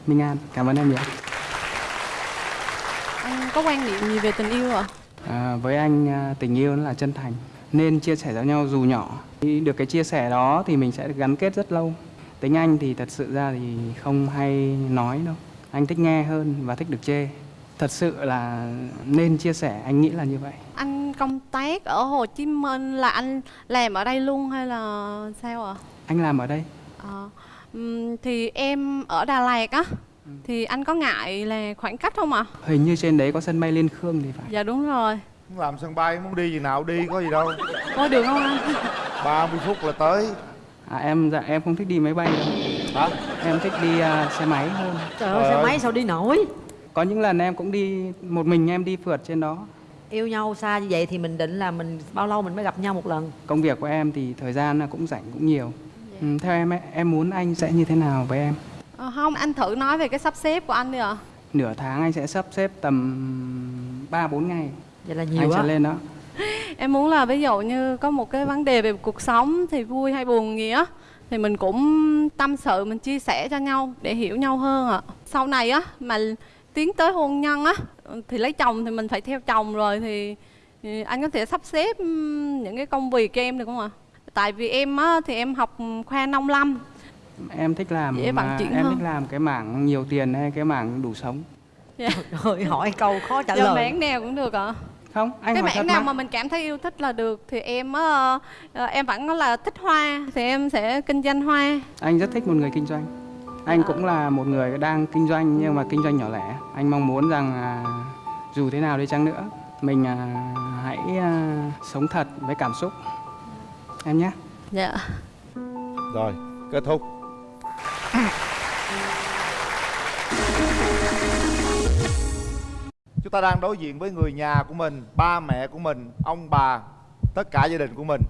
Minh an cảm ơn em nhiều. Anh có quan niệm gì về tình yêu ạ? à, với anh à, tình yêu là chân thành. Nên chia sẻ cho nhau dù nhỏ. Được cái chia sẻ đó thì mình sẽ được gắn kết rất lâu. Tính anh thì thật sự ra thì không hay nói đâu. Anh thích nghe hơn và thích được chê thật sự là nên chia sẻ anh nghĩ là như vậy? Anh công tác ở Hồ Chí Minh là anh làm ở đây luôn hay là sao ạ? anh làm ở đây. Ờ, ừm, thì em ở Đà Lạt á. Thì anh có ngại là khoảng cách không ạ? hình như trên đấy có sân bay liên khương thì phải. Dạ đúng rồi. muốn làm sân bay muốn đi gì nào đi có gì đâu. Có được không anh? 30 phút là tới. À, em dạ em không thích đi máy bay đâu. Hả? Em thích đi à, xe máy hơn. Trời ơi xe máy sao đi nổi có những lần em cũng đi một mình em đi phượt trên đó. Yêu nhau xa như vậy thì mình định là mình bao lâu mình mới gặp nhau một lần? Công việc của em thì thời gian là cũng rảnh cũng nhiều. Ừ, theo em ấy, em muốn anh sẽ như thế nào với em? Ờ, không, anh thử nói về cái sắp xếp của anh đi ạ. nửa tháng anh sẽ sắp xếp tầm 3 4 ngày. Vậy là anh nhiều sẽ lên đó. <laughs> Em muốn là ví dụ như có một cái vấn đề về cuộc sống thì vui hay buồn gì á thì mình cũng tâm sự mình chia sẻ cho nhau để hiểu nhau hơn ạ. Sau này á mà tiến tới hôn nhân á thì lấy chồng thì mình phải theo chồng rồi thì, thì anh có thể sắp xếp những cái công việc cho em được không ạ? Tại vì em á thì em học khoa nông lâm em thích làm Dễ chuyển em hơn. thích làm cái mảng nhiều tiền hay cái mảng đủ sống Dạ. <laughs> Trời hỏi câu khó trả Giờ lời mảng nào cũng được ạ. không anh cái hỏi mảng thật nào mà. mà mình cảm thấy yêu thích là được thì em á, ờ, em vẫn là thích hoa thì em sẽ kinh doanh hoa anh rất thích một người kinh doanh anh cũng là một người đang kinh doanh nhưng mà kinh doanh nhỏ lẻ. Anh mong muốn rằng à, dù thế nào đi chăng nữa mình à, hãy à, sống thật với cảm xúc. Em nhé. Dạ. Rồi kết thúc. Chúng ta đang đối diện với người nhà của mình ba mẹ của mình ông bà tất cả gia đình của mình.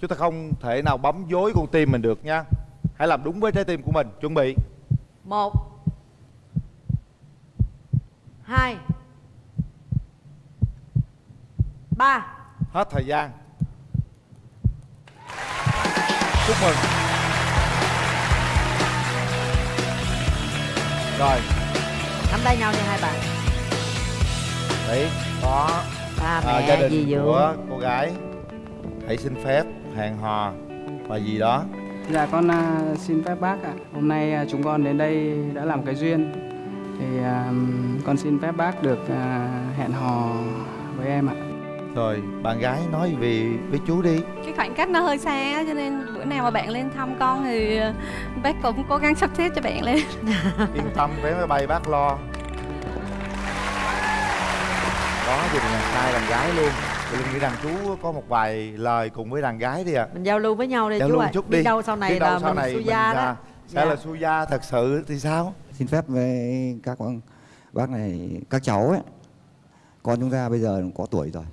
Chúng ta không thể nào bấm dối con tim mình được nha. Hãy làm đúng với trái tim của mình. Chuẩn bị một. Hai. Ba. Hết thời gian. Chúc mừng. Rồi. Nắm tay nhau nha hai bạn. Đấy có ba à, mẹ gia đình dưỡng của cô gái. Hãy xin phép hẹn hò và gì đó Dạ con à, xin phép bác ạ. Hôm nay à, chúng con đến đây đã làm cái duyên. Thì à, con xin phép bác được hẹn hò với em ạ. rồi bạn gái nói về với chú đi cái khoảng cách nó hơi xa cho nên bữa nào mà bạn lên thăm con thì bác cũng cố gắng sắp xếp cho bạn lên <laughs> yên tâm vé máy bay bác lo đó đình đàn trai đàn gái luôn linh nghĩ rằng chú có một vài lời cùng với đàn gái đi ạ. Mình giao lưu với nhau đi Giao chú lưu ạ. chút biết đi. đâu sau này đâu là sau mình này su gia đó. à, sẽ Dạ. là su gia thật sự thì sao? Xin phép với các bác này các cháu ấy. Con chúng ta bây giờ có tuổi rồi.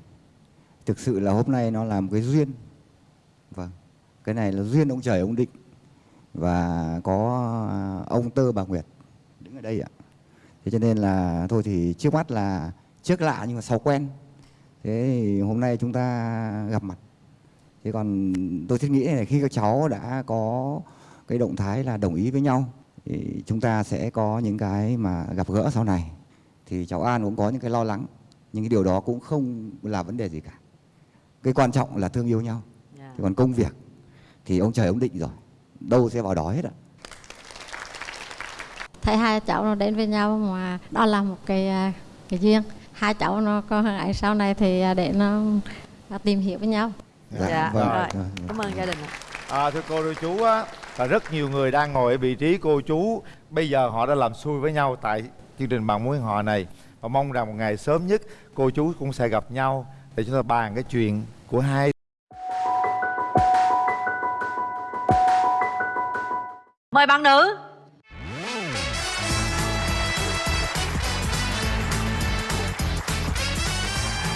Thực sự là hôm nay nó là một cái duyên. Vâng cái này là duyên ông trời ông định. Và có ông tơ bà nguyệt đứng ở đây ạ. Thế cho nên là thôi thì trước mắt là trước lạ nhưng mà sau quen thế thì hôm nay chúng ta gặp mặt. Thế còn tôi thiết nghĩ là khi các cháu đã có cái động thái là đồng ý với nhau thì chúng ta sẽ có những cái mà gặp gỡ sau này. Thì cháu An cũng có những cái lo lắng nhưng cái điều đó cũng không là vấn đề gì cả. Cái quan trọng là thương yêu nhau. Dạ. thì còn công việc thì ông trời ông định rồi đâu sẽ vào đó hết ạ. Thấy hai cháu nó đến với nhau mà đó là một cái à, cái duyên hai cháu nó có ấy sau này thì à, để nó à, tìm hiểu với nhau. Dạ, vâng, rồi. Vâng. cảm ơn gia đình ạ. À, thưa cô thưa chú á là rất nhiều người đang ngồi ở vị trí cô chú. Bây giờ họ đã làm xui với nhau tại chương trình bạn mối họ này. Và mong rằng một ngày sớm nhất cô chú cũng sẽ gặp nhau để chúng ta bàn cái chuyện của hai. Mời bạn nữ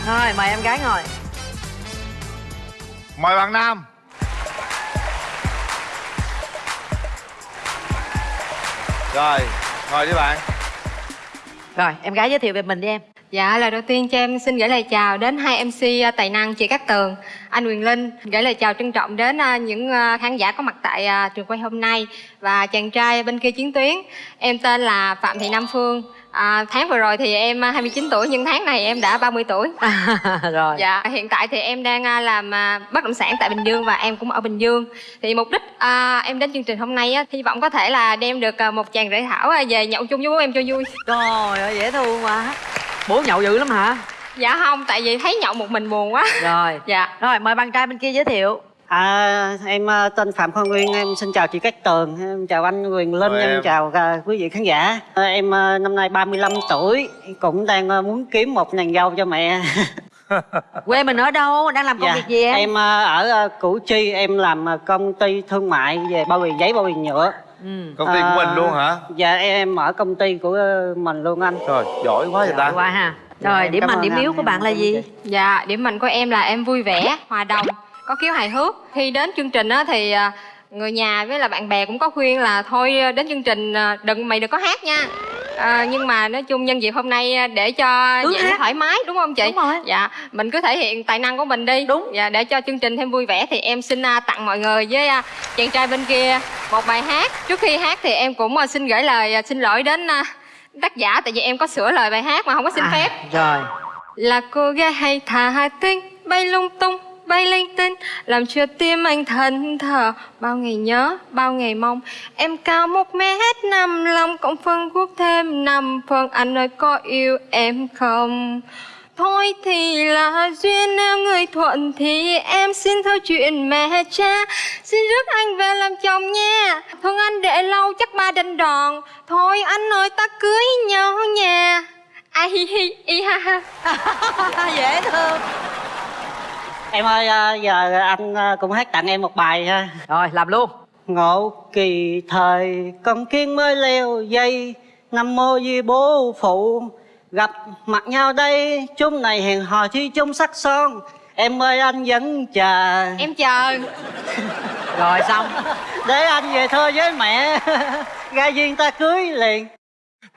rồi mời em gái ngồi mời bạn nam rồi ngồi đi bạn rồi em gái giới thiệu về mình đi em Dạ, lời đầu tiên cho em xin gửi lời chào đến hai MC à, tài năng chị Cát Tường, anh Quyền Linh. Gửi lời chào trân trọng đến à, những à, khán giả có mặt tại trường quay hôm nay và chàng trai bên kia chiến tuyến. Em tên là Phạm Thị Nam Phương. À, tháng vừa rồi thì em à, 29 tuổi nhưng tháng này em đã 30 tuổi. <laughs> rồi Dạ, hiện tại thì em đang à, làm à, bất động sản tại Bình Dương và em cũng ở Bình Dương. Thì mục đích à, em đến chương trình hôm nay á, hy vọng có thể là đem được à, một chàng rể thảo à, về nhậu chung với bố em cho vui. Trời ơi dễ thương quá Bố nhậu dữ lắm hả? Dạ không, tại vì thấy nhậu một mình buồn quá. Rồi Dạ Rồi mời bạn trai bên kia giới thiệu À, em ờ, tên Phạm Khoa Nguyên, em xin chào chị Cát Tường, em chào anh Quyền Linh, em, em. chào à, quý vị khán giả. À, em ờ, năm nay 35 tuổi, cũng đang ờ, muốn kiếm một nàng dâu cho mẹ. <laughs> Quê mình ở đâu? Đang làm công việc gì em? Em ở Củ Chi, em làm công ty thương mại về bao bì giấy, bao bì nhựa. Ừ. công ty của mình luôn hả Dạ, em ở công ty của mình luôn anh. trời giỏi quá vậy ta Giỏi quá ha Dạ, Rồi em điểm mạnh điểm yếu của bạn là gì? chị. Dạ, điểm mạnh của em là em vui vẻ, hòa đồng, có khiếu hài hước. Khi đến chương trình á thì à, người nhà với là bạn bè cũng có khuyên là thôi à, đến chương trình à, đừng mày đừng có hát nha. À, nhưng mà nói chung nhân dịp hôm nay để cho dễ hát. thoải mái đúng không chị? Đúng rồi. Dạ, mình cứ thể hiện tài năng của mình đi. Đúng. Dạ, để cho chương trình thêm vui vẻ thì em xin tặng mọi người với chàng trai bên kia một bài hát. Trước khi hát thì em cũng xin gửi lời xin lỗi đến tác giả tại vì em có sửa lời bài hát mà không có xin À, phép Rồi là cô gái hay thả tinh bay lung tung bay linh tinh làm cho tim anh thần thờ bao ngày nhớ, bao ngày mong, em cao một mét năm, lòng cộng phân quốc thêm năm phần anh ơi có yêu em không? Thôi thì là duyên, nếu người thuận thì em xin thôi chuyện mẹ cha. Xin rước anh về làm chồng nha Thương anh để lâu chắc ba đành đòn. Thôi anh ơi, ta cưới nhau nha Ai, hi hi hi, ha ha. <laughs> Dễ thương. Em ơi, ờ, giờ anh ờ, cũng hát tặng em một bài ha. Rồi làm luôn. Ngộ kỳ thời con kiến mới leo dây Năm mô di bố phụ. Gặp mặt nhau đây Chúng này hẹn hò thi chung sắc son. Em ơi anh vẫn chờ. Em chờ. <laughs> Rồi xong. Để anh về thơ với mẹ. <laughs> Ra duyên ta cưới liền.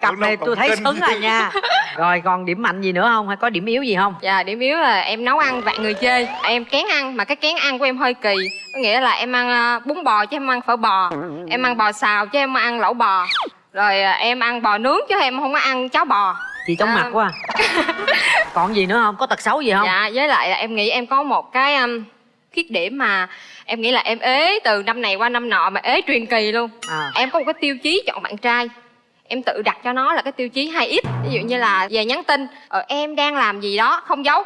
Cặp này tôi thấy xứng rồi nha <laughs> Rồi còn điểm mạnh gì nữa không? Hay có điểm yếu gì không? Dạ điểm yếu là em nấu ăn vạn người chê. Em kén ăn mà cái kén ăn của em hơi kỳ. Có nghĩa là em ăn à, bún bò chứ em ăn phở bò. Em ăn bò xào chứ em ăn lẩu bò. Rồi à, em ăn bò nướng chứ em không có ăn cháo bò. Chị chóng À. mặt <laughs> quá còn gì nữa không? Có tật xấu gì không? Dạ với lại là em nghĩ em có một cái um, khuyết điểm mà em nghĩ là em ế từ năm này qua năm nọ mà ế truyền kỳ luôn. À. em có một cái tiêu chí chọn bạn trai em tự đặt cho nó là cái tiêu chí 2 x ví dụ như là về nhắn tin ờ, em đang làm gì đó không giấu.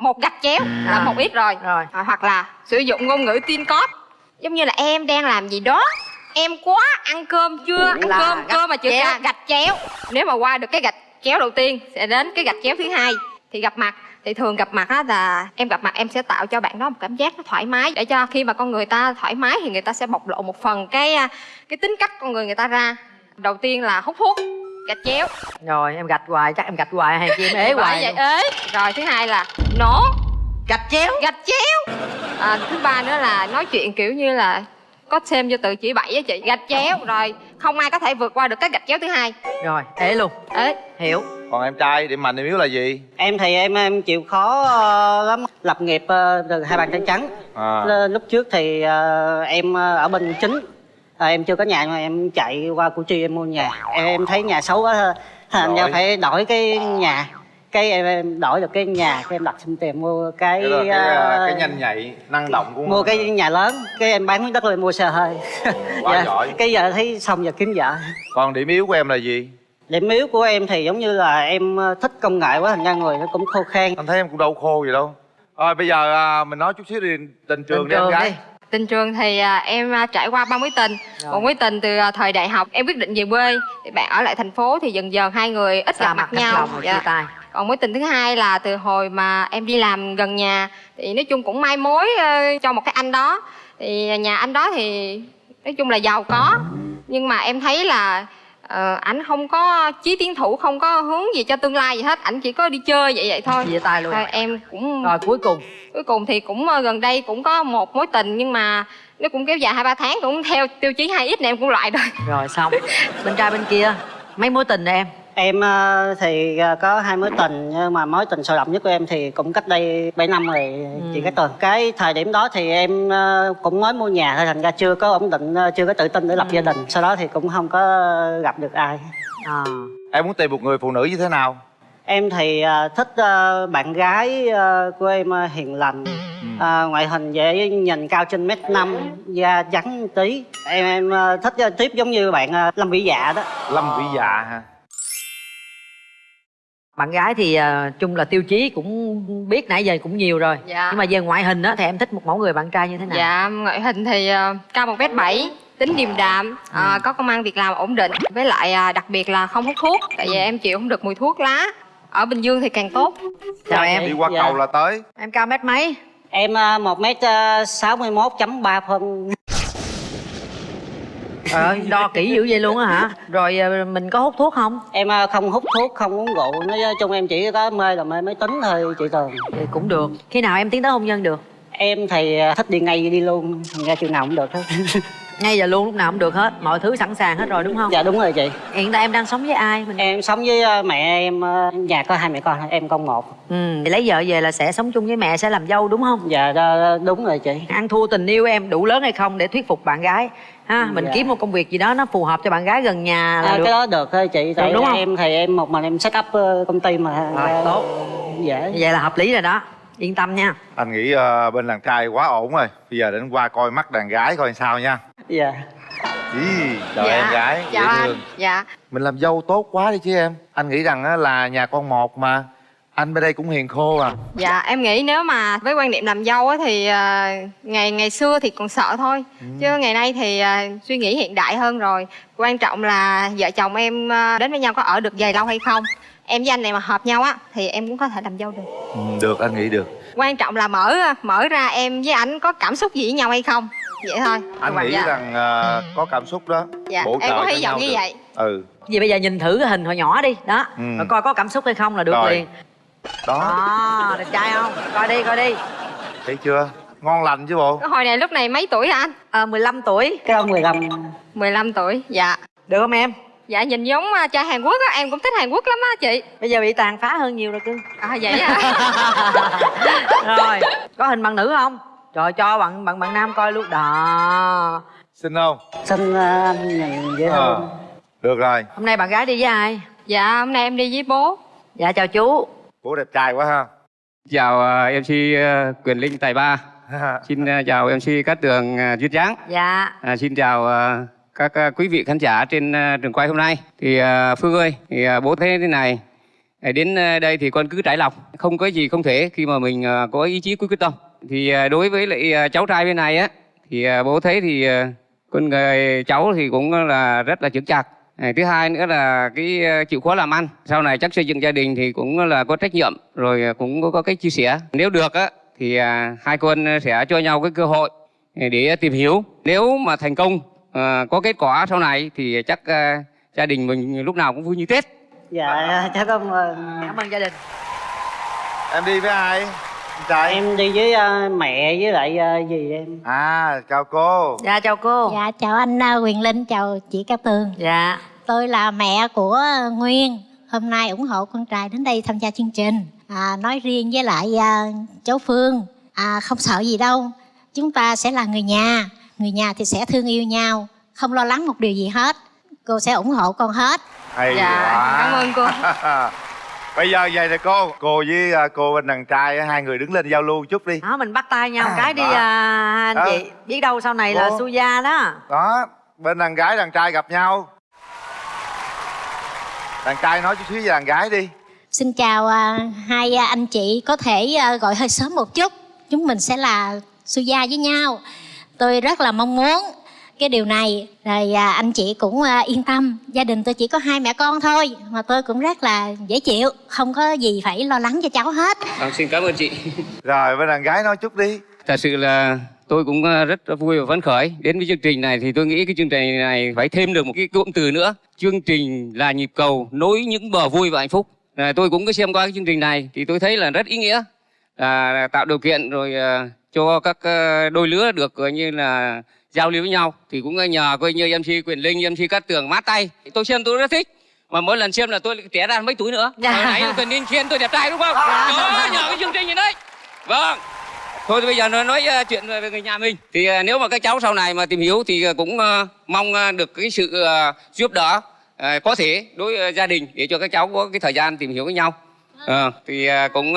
Một gạch chéo là À. một ít rồi, rồi. À, hoặc là sử dụng ngôn ngữ tin code. Giống như là em đang làm gì đó em quá ăn cơm chưa? Ăn Là cơm gạch cơm mà chưa chéo. gạch chéo. Nếu mà qua được cái gạch chéo đầu tiên sẽ đến cái gạch chéo thứ hai thì gặp mặt. Thì thường gặp mặt á là em gặp mặt em sẽ tạo cho bạn đó một cảm giác nó thoải mái. Để cho khi mà con người ta thoải mái thì người ta sẽ bộc lộ một phần cái à, cái tính cách con người người ta ra đầu tiên là hút thuốc gạch chéo. Rồi em gạch hoài chắc em gạch hoài hay chi em ế hoài vậy ế. Rồi thứ hai là nổ. Gạch chéo. Gạch chéo. À, thứ ba nữa là nói chuyện kiểu như là có thêm vô từ chỉ bảy á chị. Gạch chéo. Rồi không ai có thể vượt qua được cái gạch chéo thứ hai. Rồi ế luôn. Ế. Hiểu. Còn em trai điểm mạnh điểm yếu là gì? Em thì em em chịu khó ờ, lắm. Lập nghiệp từ hai bàn tay trắng. À. Lúc trước thì ờ, em ờ, ở bên chính Ờ, em chưa có nhà mà em chạy qua củ chi em mua nhà. Em, em thấy nhà xấu quá thành ra Đổi. phải đổi cái nhà. Cái em, em đổi được cái nhà cái em đặt xin tiền mua cái cái, là cái, ờ, cái nhanh nhạy năng động của mua cái nhà lớn. Cái em bán miếng đất lên mua xe hơi. <laughs> Quá giỏi. cái giờ thấy xong giờ kiếm vợ. Còn điểm yếu của em là gì? Điểm yếu của em thì giống như là em ờ, thích công nghệ quá thành ra người nó cũng khô khan. Anh thấy em cũng đâu khô gì đâu. Rồi bây giờ à, mình nói chút xíu đi tình trường đi em gái tình trường thì à, em à, trải qua ba mối tình. Một mối tình từ à, thời đại học em quyết định về quê. Thì bạn ở lại thành phố thì dần dần hai người ít Xa gặp mặt mặt nhau. rồi tay. còn mối tình thứ hai là từ hồi mà em đi làm gần nhà thì nói chung cũng mai mối ờ, cho một cái anh đó. Thì nhà anh đó thì nói chung là giàu có. Nhưng mà em thấy là ờ, ảnh không có chí tiến thủ không có hướng gì cho tương lai gì hết ảnh chỉ có đi chơi vậy vậy thôi. Chia tay luôn Thôi em cũng rồi cuối cùng. Cuối cùng thì cũng ờ, gần đây cũng có một mối tình nhưng mà nó cũng kéo dài hai ba tháng cũng theo tiêu chí 2 x này em cũng loại rồi. Rồi xong. Bên trai bên kia mấy mối tình em Em ờ, thì ờ, có hai mối tình nhưng mà mối tình sôi động nhất của em thì cũng cách đây 7 năm rồi chị Cát Tường. Cái thời điểm đó thì em ờ, cũng mới mua nhà thôi thành ra chưa có ổn định, chưa có tự tin để lập gia đình. Sau đó thì cũng không có gặp được ai. à. em muốn tìm một người phụ nữ như thế nào Em thì thích bạn gái của em hiền lành. Ờ, ngoại hình dễ nhìn cao trên mét năm da trắng tí em em thích tiếp giống như bạn lâm vĩ dạ đó lâm vĩ dạ hả bạn gái thì à, chung là tiêu chí cũng biết nãy giờ cũng nhiều rồi. Dạ. nhưng mà về ngoại hình á thì em thích một mẫu người bạn trai như thế nào? Dạ ngoại hình thì ờ, cao một mét bảy tính điềm đạm ờ, có công ăn việc làm ổn định. Với lại à, đặc biệt là không hút thuốc tại vì em chịu không được mùi thuốc lá. Ở bình dương thì càng tốt. Chào em đi qua cầu là tới. Em cao mét mấy? Em một mét sáu mươi mốt chấm ba phân Trời ơi, đo kỹ dữ vậy luôn á hả? Rồi à, mình có hút thuốc không? em ờ, không hút thuốc không uống rượu nói chung em chỉ có mê là mê máy tính thôi chị tường Thì cũng được Khi nào em tiến tới hôn nhân được? em thì ờ, thích đi ngay đi luôn thành ra chừng nào cũng được hết <laughs> Ngay giờ luôn lúc nào cũng được hết. Mọi thứ sẵn sàng hết rồi đúng không? dạ đúng rồi chị. Hiện tại em đang sống với ai? Mình... em sống với ờ, mẹ em ờ, nhà có hai mẹ con thôi, em con một. Ừ, thì lấy vợ về là sẽ sống chung với mẹ sẽ làm dâu đúng không? dạ đó, đúng rồi chị. Ăn thua tình yêu em đủ lớn hay không để thuyết phục bạn gái? Ha Mình Dạ. kiếm một công việc gì đó nó phù hợp cho bạn gái gần nhà là à, được. cái đó được thôi chị tại đúng không? em thì em một mình em set up ờ, công ty mà. Rồi, tốt. dễ. Vậy là hợp lý rồi đó. Yên tâm nha. Anh nghĩ ờ, bên đàn trai quá ổn rồi. Bây giờ đến qua coi mắt đàn gái coi sao nha dạ. Ý, chào Dạ. em gái chào dễ anh. thương. Dạ. Mình làm dâu tốt quá đi chứ em. Anh nghĩ rằng á, là nhà con một mà. Anh bên đây cũng hiền khô à. Dạ em nghĩ nếu mà với quan niệm làm dâu á thì à, ngày ngày xưa thì còn sợ thôi. Chứ ngày nay thì à, suy nghĩ hiện đại hơn rồi. Quan trọng là vợ chồng em à, đến với nhau có ở được dài lâu hay không. Em với anh này mà hợp nhau á thì em cũng có thể làm dâu được. Ừ, được anh nghĩ được. Quan trọng là mở mở ra em với ảnh có cảm xúc gì với nhau hay không vậy thôi. Anh Dạ. nghĩ rằng ờ, có cảm xúc đó. Dạ bổ em có hy vọng như được. vậy. Ừ. Vì bây giờ nhìn thử cái hình hồi nhỏ đi. Đó. Ừ. Rồi coi có cảm xúc hay không là được Rồi. liền. Đó. À, đẹp trai không? Coi đi, coi đi. Thấy chưa? Ngon lành chứ bộ. Hồi này lúc này mấy tuổi hả anh? À, 15 tuổi. Cái đó 15 15 tuổi. Dạ. Được không em? dạ nhìn giống trai Hàn Quốc á. Em cũng thích Hàn Quốc lắm á chị. Bây giờ bị tàn phá hơn nhiều rồi cưng à vậy à <laughs> Rồi, có hình bằng nữ không? Trời cho bạn bạn bạn nam coi luôn. Đó. Xin không? Xin ờ, anh nhìn dễ Ờ, thương. được rồi. Hôm nay bạn gái đi với ai? dạ hôm nay em đi với bố. Dạ chào chú. Bố đẹp trai quá ha. Chào ờ, MC ờ, Quyền Linh Tài Ba. Xin ờ, chào MC Cát Tường uh, Duyên Dáng dạ. À, xin chào ờ, các ờ, quý vị khán giả trên ờ, trường quay hôm nay. Thì ờ, Phương ơi, thì ờ, bố thấy thế này. ờ, Đến ờ, đây thì con cứ trải lòng, không có gì không thể khi mà mình ờ, có ý chí quyết quyết tâm. Thì ờ, đối với lại ờ, cháu trai bên này á, thì ờ, bố thấy thì con người cháu thì cũng là rất là chững chạc. À, Thứ hai nữa là cái chịu khó làm ăn. Sau này chắc xây dựng gia đình thì cũng là có trách nhiệm, rồi cũng có, có cái chia sẻ. Nếu được á, thì à, hai con sẽ cho nhau cái cơ hội để tìm hiểu. Nếu mà thành công à, có kết quả sau này thì chắc à, gia đình mình lúc nào cũng vui như Tết. dạ cháu cảm ơn cảm ơn gia đình Em đi với ai? Trai em đi với ờ, mẹ với lại ờ, dì em? À chào cô. Dạ chào cô. Dạ chào anh à, Quyền Linh, chào chị Cao Tường. Dạ. Tôi là mẹ của Nguyên. Hôm nay ủng hộ con trai đến đây tham gia chương trình. À, Nói riêng với lại à, cháu Phương. À, Không sợ gì đâu. Chúng ta sẽ là người nhà. Người nhà thì sẽ thương yêu nhau. Không lo lắng một điều gì hết. Cô sẽ ủng hộ con hết. Hay Dạ, quá. cảm ơn cô. <laughs> Bây giờ vậy nè cô Cô với à, cô bên đàn trai á, hai người đứng lên giao lưu chút đi. Đó mình bắt tay nhau một cái đi à, anh Đó. chị. Biết đâu sau này là Cô. su gia đó. Đó Bên đàn gái đàn trai gặp nhau. Đàn trai nói chút xíu về đàn gái đi. Xin chào à, hai à, anh chị. Có thể à, gọi hơi sớm một chút. Chúng mình sẽ là su gia với nhau. Tôi rất là mong muốn cái điều này Rồi à, anh chị cũng à, yên tâm Gia đình tôi chỉ có hai mẹ con thôi Mà tôi cũng rất là dễ chịu Không có gì phải lo lắng cho cháu hết Vâng, xin cảm ơn chị. <laughs> Rồi bên đàn gái nói chút đi Thật sự là tôi cũng à, rất vui và phấn khởi đến với chương trình này thì tôi nghĩ cái chương trình này phải thêm được một cái cụm từ nữa. Chương trình là nhịp cầu nối những bờ vui và hạnh phúc. À, tôi cũng có xem qua cái chương trình này thì tôi thấy là rất ý nghĩa. À, tạo điều kiện rồi à, cho các à, đôi lứa được coi như là giao lưu với nhau thì cũng nhờ coi như MC Quyền Linh, MC Cát Tường mát tay. Tôi xem tôi rất thích. Mà mỗi lần xem là tôi trẻ ra mấy túi nữa. Dạ. Hồi nãy Quyền Linh khen tôi đẹp trai đúng không? Dạ. Đó, nhờ cái chương trình này đấy. Vâng. Thôi thì bây giờ nó nói ờ, chuyện về người nhà mình thì ờ, nếu mà các cháu sau này mà tìm hiểu thì ờ, cũng mong được cái sự giúp đỡ có thể đối gia đình để cho các cháu có cái thời gian tìm hiểu với nhau. Ờ, thì cũng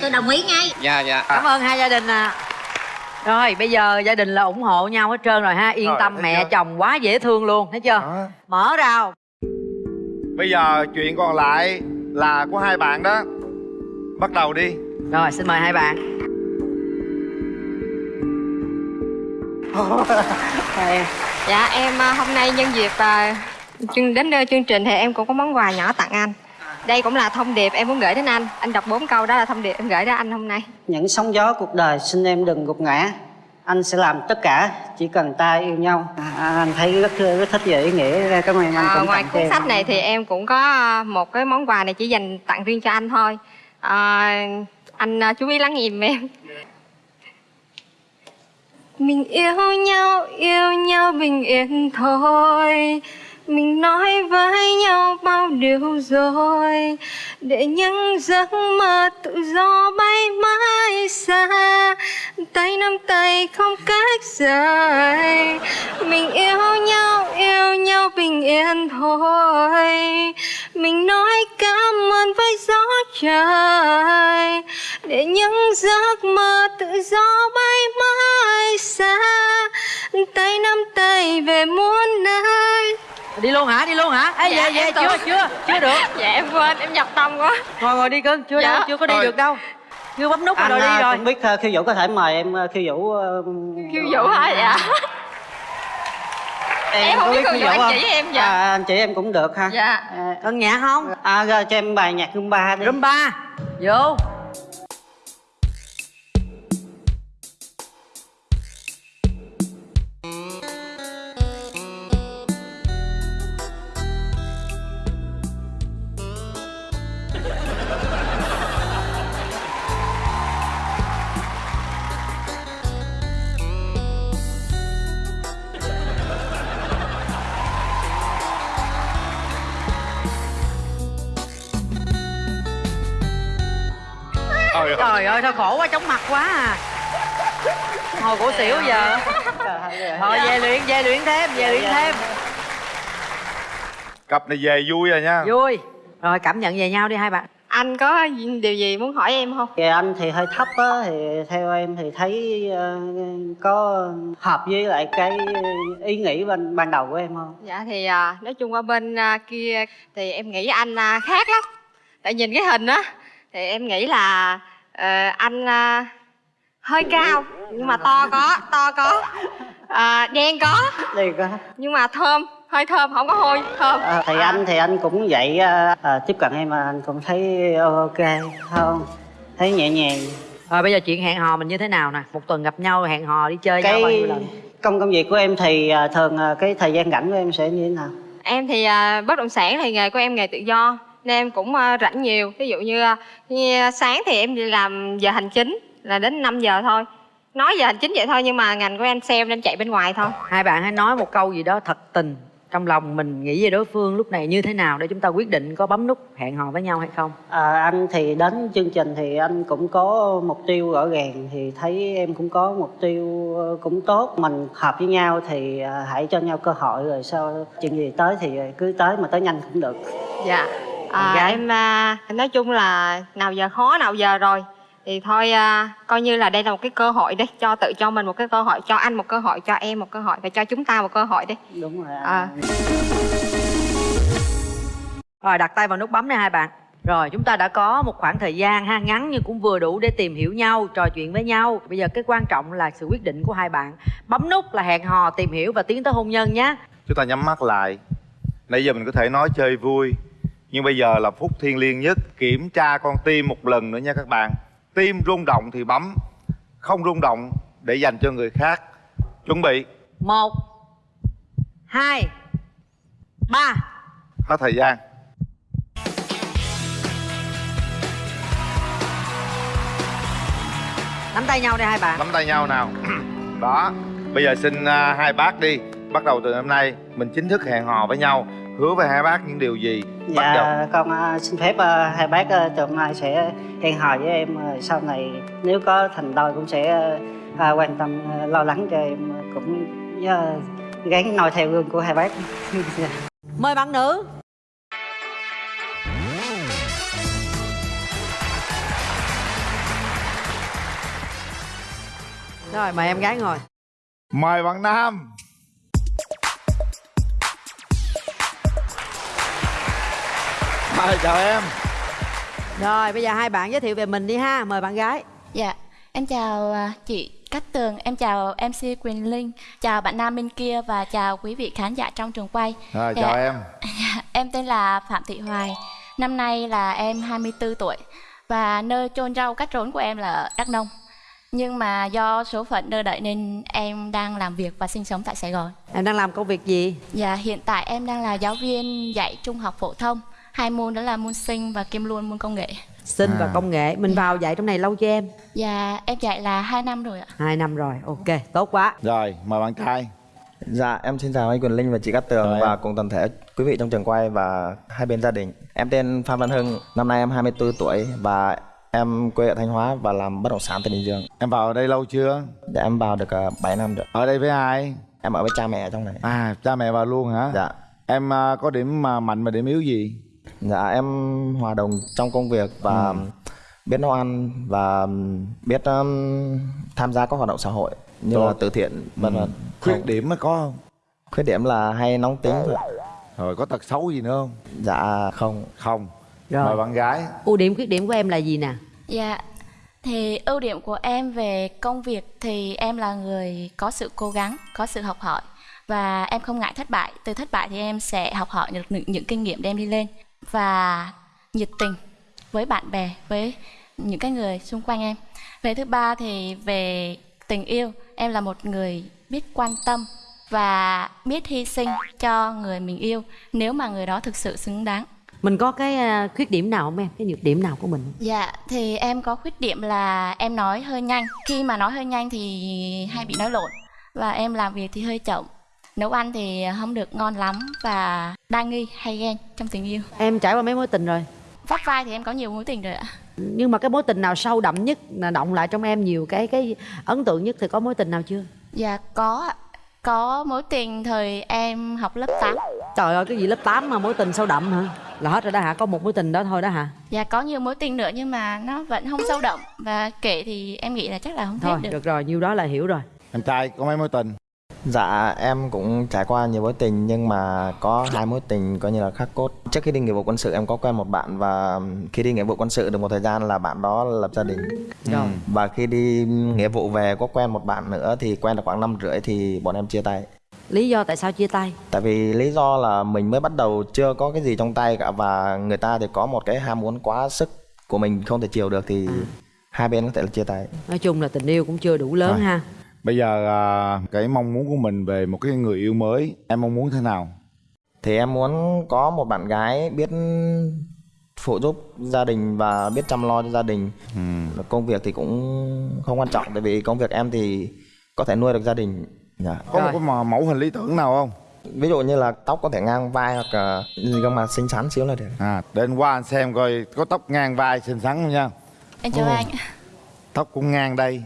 Tôi đồng ý ngay dạ dạ. cảm ơn hai gia đình à rồi bây giờ gia đình là ủng hộ nhau hết trơn rồi ha. Yên Rồi, tâm mẹ chưa? chồng quá dễ thương luôn thấy chưa? Mở rào. Bây giờ chuyện còn lại là của hai bạn đó. Bắt đầu đi. Rồi xin mời hai bạn. <laughs> Dạ em à, hôm nay nhân dịp à, chương đến đây chương trình thì em cũng có món quà nhỏ tặng anh đây cũng là thông điệp em muốn gửi đến anh. Anh đọc bốn câu đó là thông điệp em gửi đến anh hôm nay. Những sóng gió cuộc đời xin em đừng gục ngã. Anh sẽ làm tất cả chỉ cần ta yêu nhau. À, anh thấy rất rất thích về ý nghĩa. Cảm ơn anh À, cũng ngoài cuốn sách này thì em cũng có à, một cái món quà này chỉ dành tặng riêng cho anh thôi. À, anh à, chú ý lắng nghe giùm em. Mình yêu nhau yêu nhau bình yên thôi mình nói với nhau bao điều rồi, để những giấc mơ tự do bay mãi xa. Tay nắm tay không cách rời, mình yêu nhau yêu nhau bình yên thôi. Mình nói cảm ơn với gió trời, để những giấc mơ tự do bay mãi xa. Tay nắm tay về muôn nơi đi luôn hả? Đi luôn hả? Ê, Dạ, về về em chưa tưởng- chưa chưa được. <laughs> Dạ em quên em nhập tâm quá. Ngồi ngồi đi cưng chưa Dạ. đâu chưa có đi Rồi. được đâu. Chưa bấm nút anh rồi đi à, rồi. cũng biết uh, khiêu vũ có thể mời em uh, khiêu vũ uh, khiêu vũ hả? Dạ. Em không có biết khiêu vũ, anh không? chỉ em dạ. à, anh chỉ em cũng được ha. Dạ. à, nhạc không? À rồi cho em bài nhạc rumba đi. Rumba. Vô ơi. sao khổ quá chóng mặt quá à. Hồi cổ xỉu giờ. Thôi về luyện về luyện thêm về luyện thêm. Cặp này về vui rồi nha. Vui. Rồi cảm nhận về nhau đi hai bạn. Anh có điều gì muốn hỏi em không? Kìa anh thì hơi thấp á thì theo em thì thấy ờ, có hợp với lại cái ý nghĩ ban ban đầu của em không? dạ thì à, nói chung qua bên à, kia thì em nghĩ anh à, khác lắm. Tại nhìn cái hình á thì em nghĩ là ờ, anh à, hơi cao nhưng mà to có to có à, đen có Đi có. nhưng mà thơm hơi thơm không có hôi thơm À, thì anh thì anh cũng vậy à, à, tiếp cận em mà anh cũng thấy ok không? Thấy nhẹ nhàng. rồi bây giờ chuyện hẹn hò mình như thế nào nè một tuần gặp nhau hẹn hò đi chơi nhau bao Cái nhiêu lần công công việc của em thì à, thường à, cái thời gian rảnh của em sẽ như thế nào? em thì à, bất động sản thì nghề của em nghề tự do nên em cũng à, rảnh nhiều. Ví dụ như, à, như sáng thì em đi làm giờ hành chính là đến 5 giờ thôi. Nói giờ hành chính vậy thôi nhưng mà ngành của em sale nên chạy bên ngoài thôi. Hai bạn hãy nói một câu gì đó thật tình trong lòng mình nghĩ về đối phương lúc này như thế nào để chúng ta quyết định có bấm nút hẹn hò với nhau hay không. À, anh thì đến chương trình thì anh cũng có mục tiêu rõ ràng thì thấy em cũng có mục tiêu ờ, cũng tốt. Mình hợp với nhau thì hãy cho nhau cơ hội rồi sau chuyện gì tới thì cứ tới mà tới nhanh cũng được. Dạ à, Gái. em à, nói chung là nào giờ khó nào giờ rồi. Thì thôi à, coi như là đây là một cái cơ hội đi cho tự cho mình một cái cơ hội cho anh một cơ hội cho em một cơ hội và cho chúng ta một cơ hội đi đúng rồi à. rồi đặt tay vào nút bấm này hai bạn. Rồi chúng ta đã có một khoảng thời gian ha ngắn nhưng cũng vừa đủ để tìm hiểu nhau trò chuyện với nhau. Bây giờ cái quan trọng là sự quyết định của hai bạn. Bấm nút là hẹn hò tìm hiểu và tiến tới hôn nhân nhé. Chúng ta nhắm mắt lại. Nãy giờ mình có thể nói chơi vui nhưng bây giờ là phút thiêng liêng nhất kiểm tra con tim một lần nữa nha các bạn. Tim rung động thì bấm không rung động để dành cho người khác. Chuẩn bị. Một hai ba. Hết thời gian. Nắm tay nhau đi hai bạn. Nắm tay nhau nào. <clears throat> Đó. Bây giờ xin à, hai bác đi. Bắt đầu từ hôm nay mình chính thức hẹn hò với nhau. Hứa với hai bác những điều gì bắt đầu. dạ con à, xin phép à, hai bác từ hôm nay sẽ hẹn hò với em à, sau này nếu có thành đôi cũng sẽ quan tâm lo lắng cho em cũng gắng noi theo gương của hai bác. <laughs> Dạ. mời bạn nữ. Rồi mời em gái ngồi. Mời bạn nam Hi, chào em rồi bây giờ hai bạn giới thiệu về mình đi ha mời bạn gái Dạ, em chào à, chị Cát Tường, em chào MC Quỳnh Linh, chào bạn nam bên kia và chào quý vị khán giả trong trường quay. rồi Dạ, chào em <laughs> Em tên là Phạm Thị Hoài, năm nay là em 24 tuổi và nơi chôn rau cắt rốn của em là ở Đắk Nông. Nhưng mà do số phận đưa đẩy nên em đang làm việc và sinh sống tại Sài Gòn. em đang làm công việc gì Dạ, hiện tại em đang là giáo viên dạy trung học phổ thông. Hai môn đó là môn sinh và kiêm luôn môn công nghệ. sinh và À. công nghệ mình vào dạy trong này lâu chưa em Dạ, em dạy là 2 năm rồi ạ. hai năm rồi ok tốt quá rồi mời bạn trai Dạ, em xin chào anh Quỳnh Linh và chị Cát Tường Chào và cùng toàn thể quý vị trong trường quay và hai bên gia đình. Em tên Phan Văn Hưng, năm nay em 24 tuổi và em quê ở Thanh Hóa và làm bất động sản tại Bình Dương. Em vào ở đây lâu chưa? Dạ em vào được uh, 7 năm rồi. ở đây với ai Em ở với cha mẹ trong này. à cha mẹ vào luôn hả Dạ. em à, có điểm mà mạnh và điểm yếu gì Dạ em hòa đồng trong công việc và Ừ. biết nấu ăn và biết um, tham gia các hoạt động xã hội như Tốt. là từ thiện vân Ừ. vân. khuyết điểm mới có không Khuyết điểm là hay nóng tính thôi. rồi có tật xấu gì nữa không Dạ không. không Rồi. mời bạn gái ưu điểm khuyết điểm của em là gì nè Dạ, thì ưu điểm của em về công việc thì em là người có sự cố gắng, có sự học hỏi và em không ngại thất bại. Từ thất bại thì em sẽ học hỏi được những, những kinh nghiệm đem đi lên và nhiệt tình với bạn bè, với những cái người xung quanh em. Về thứ ba thì về tình yêu, em là một người biết quan tâm và biết hy sinh cho người mình yêu nếu mà người đó thực sự xứng đáng. mình có cái à, khuyết điểm nào không em cái nhược điểm nào của mình Dạ, thì em có khuyết điểm là em nói hơi nhanh. Khi mà nói hơi nhanh thì hay bị nói lộn. Và em làm việc thì hơi chậm. Nấu ăn thì không được ngon lắm và đa nghi hay ghen trong tình yêu. em trải qua mấy mối tình rồi Vắt vai thì em có nhiều mối tình rồi ạ. nhưng mà cái mối tình nào sâu đậm nhất là động lại trong em nhiều cái cái ấn tượng nhất thì có mối tình nào chưa Dạ, có. Có mối tình thời em học lớp 8. trời ơi cái gì lớp 8 mà mối tình sâu đậm hả là hết rồi đó hả có một mối tình đó thôi đó hả Dạ có nhiều mối tình nữa nhưng mà nó vẫn không sâu đậm và kể thì em nghĩ là chắc là không thôi hết được. được rồi nhiêu đó là hiểu rồi em trai có mấy mối tình Dạ em cũng trải qua nhiều mối tình nhưng mà có hai mối tình coi như là khắc cốt. Trước khi đi nghĩa vụ quân sự em có quen một bạn và khi đi nghĩa vụ quân sự được một thời gian là bạn đó lập gia đình. Rồi. Và khi đi nghĩa vụ về có quen một bạn nữa thì quen được khoảng năm rưỡi thì bọn em chia tay. lý do tại sao chia tay Tại vì lý do là mình mới bắt đầu chưa có cái gì trong tay cả và người ta thì có một cái ham muốn quá sức của mình không thể chiều được thì hai bên có thể là chia tay. nói chung là tình yêu cũng chưa đủ lớn Rồi. ha bây giờ à, cái mong muốn của mình về một cái người yêu mới em mong muốn thế nào Thì em muốn có một bạn gái biết phụ giúp gia đình và biết chăm lo cho gia đình. Công việc thì cũng không quan trọng tại vì công việc em thì có thể nuôi được gia đình. Dạ. có một cái mẫu hình lý tưởng nào không Ví dụ như là tóc có thể ngang vai hoặc là gương mặt xinh xắn xíu là được. à anh qua anh xem coi có tóc ngang vai xinh xắn không nha Em chào Ồ. anh. tóc cũng ngang đây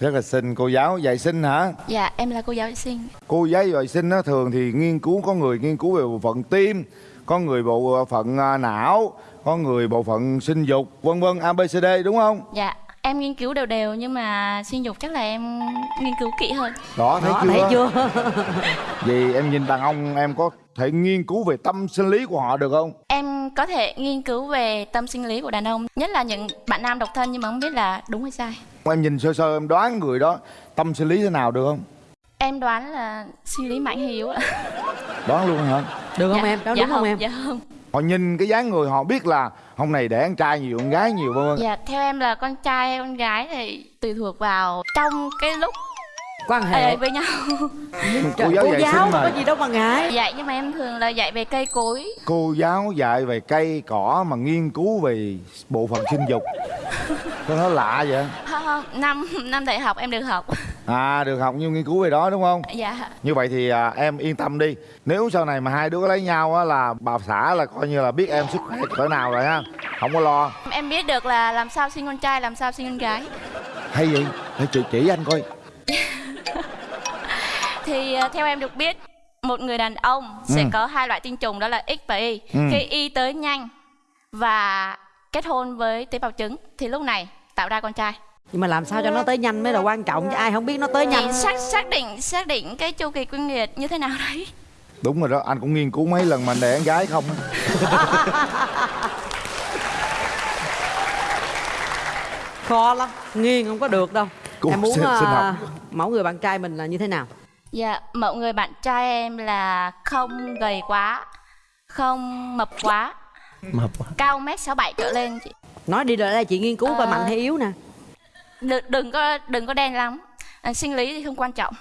rất là xinh cô giáo dạy sinh hả Dạ em là cô giáo vệ sinh. cô giáo dạy sinh á thường thì nghiên cứu có người nghiên cứu về bộ phận tim có người bộ phận à, não có người bộ phận sinh dục vân vân abcd đúng không Dạ em nghiên cứu đều đều nhưng mà sinh dục chắc là em nghiên cứu kỹ hơn. đó thấy Đó, chưa thấy chưa <laughs> vì em nhìn đàn ông em có thể nghiên cứu về tâm sinh lý của họ được không Em có thể nghiên cứu về tâm sinh lý của đàn ông, nhất là những bạn nam độc thân nhưng mà không biết là đúng hay sai. Em nhìn sơ sơ em đoán người đó tâm sinh lý thế nào được không? Em đoán là sinh lý mạnh ạ. đoán luôn hả? Được không Dạ, em? Đó dạ đúng không không, em? Dạ không. họ nhìn cái dáng người họ biết là hôm này để con trai nhiều con gái nhiều vân vân. Dạ theo em là con trai hay con gái thì tùy thuộc vào trong cái lúc quan hệ. ờ, với nhau. cô giáo dạy sinh mà có gì đâu mà ngại. Dạy nhưng mà em thường là dạy về cây cối. cô giáo dạy về cây cỏ mà nghiên cứu về bộ phận sinh dục. Có nó lạ vậy Không, năm năm đại học em được học. à được học nhưng nghiên cứu về đó đúng không Dạ. như vậy thì à, em yên tâm đi nếu sau này mà hai đứa có lấy nhau á là bà xã là coi như là biết em sức khỏe cỡ nào rồi ha không có lo Em biết được là làm sao sinh con trai, làm sao sinh con gái. hay vậy để chị chỉ anh coi <laughs> Thì ờ, theo em được biết một người đàn ông sẽ Ừ. có hai loại tinh trùng đó là X và Y. Ừ. Khi Y tới nhanh và kết hôn với tế bào trứng thì lúc này tạo ra con trai. Nhưng mà làm sao cho nó tới nhanh mới là quan trọng chứ ai không biết nó tới Thì nhanh xác xác định xác định cái chu kỳ kinh nguyệt như thế nào đấy. đúng rồi đó anh cũng nghiên cứu mấy lần mà anh đẻ con gái không á. <laughs> khó lắm nghiêng không có được đâu Cô em muốn sinh- sinh à, học. mẫu người bạn trai mình là như thế nào Dạ, mẫu người bạn trai em là không gầy quá, không mập quá, Mập quá. cao mét sáu bảy trở lên chị. nói đi rồi đây chị nghiên cứu coi Ờ. mạnh hay yếu nè Đừng, đừng có đừng có đen lắm. À, sinh lý thì không quan trọng.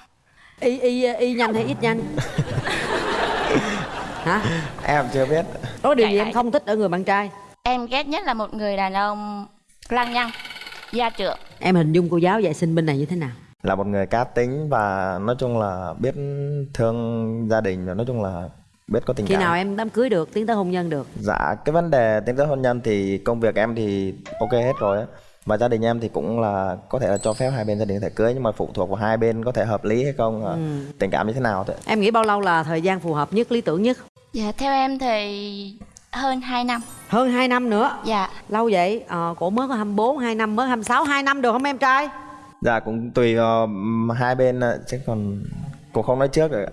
y y y nhanh hay ít nhanh <laughs> hả Em chưa biết. có điều gì Chạy em không thích ở người bạn trai Em ghét nhất là một người đàn ông lăng nhăng, gia trưởng. em hình dung cô giáo dạy sinh bên này như thế nào Là một người cá tính và nói chung là biết thương gia đình và nói chung là biết có tình khi cảm. nào em đám cưới được tiến tới hôn nhân được Dạ, cái vấn đề tiến tới hôn nhân thì công việc em thì ok hết rồi á. Và gia đình em thì cũng là có thể là cho phép hai bên gia đình có thể cưới nhưng mà phụ thuộc vào hai bên có thể hợp lý hay không, Ừ. tình cảm như thế nào thôi. em nghĩ bao lâu là thời gian phù hợp nhất lý tưởng nhất Dạ, theo em thì hơn 2 năm. hơn 2 năm nữa Dạ. lâu vậy ờ, cổ mới có 24 2 năm mới 26 2 năm được không em trai Dạ cũng tùy ờ, hai bên ạ, chứ còn cũng không nói trước ạ.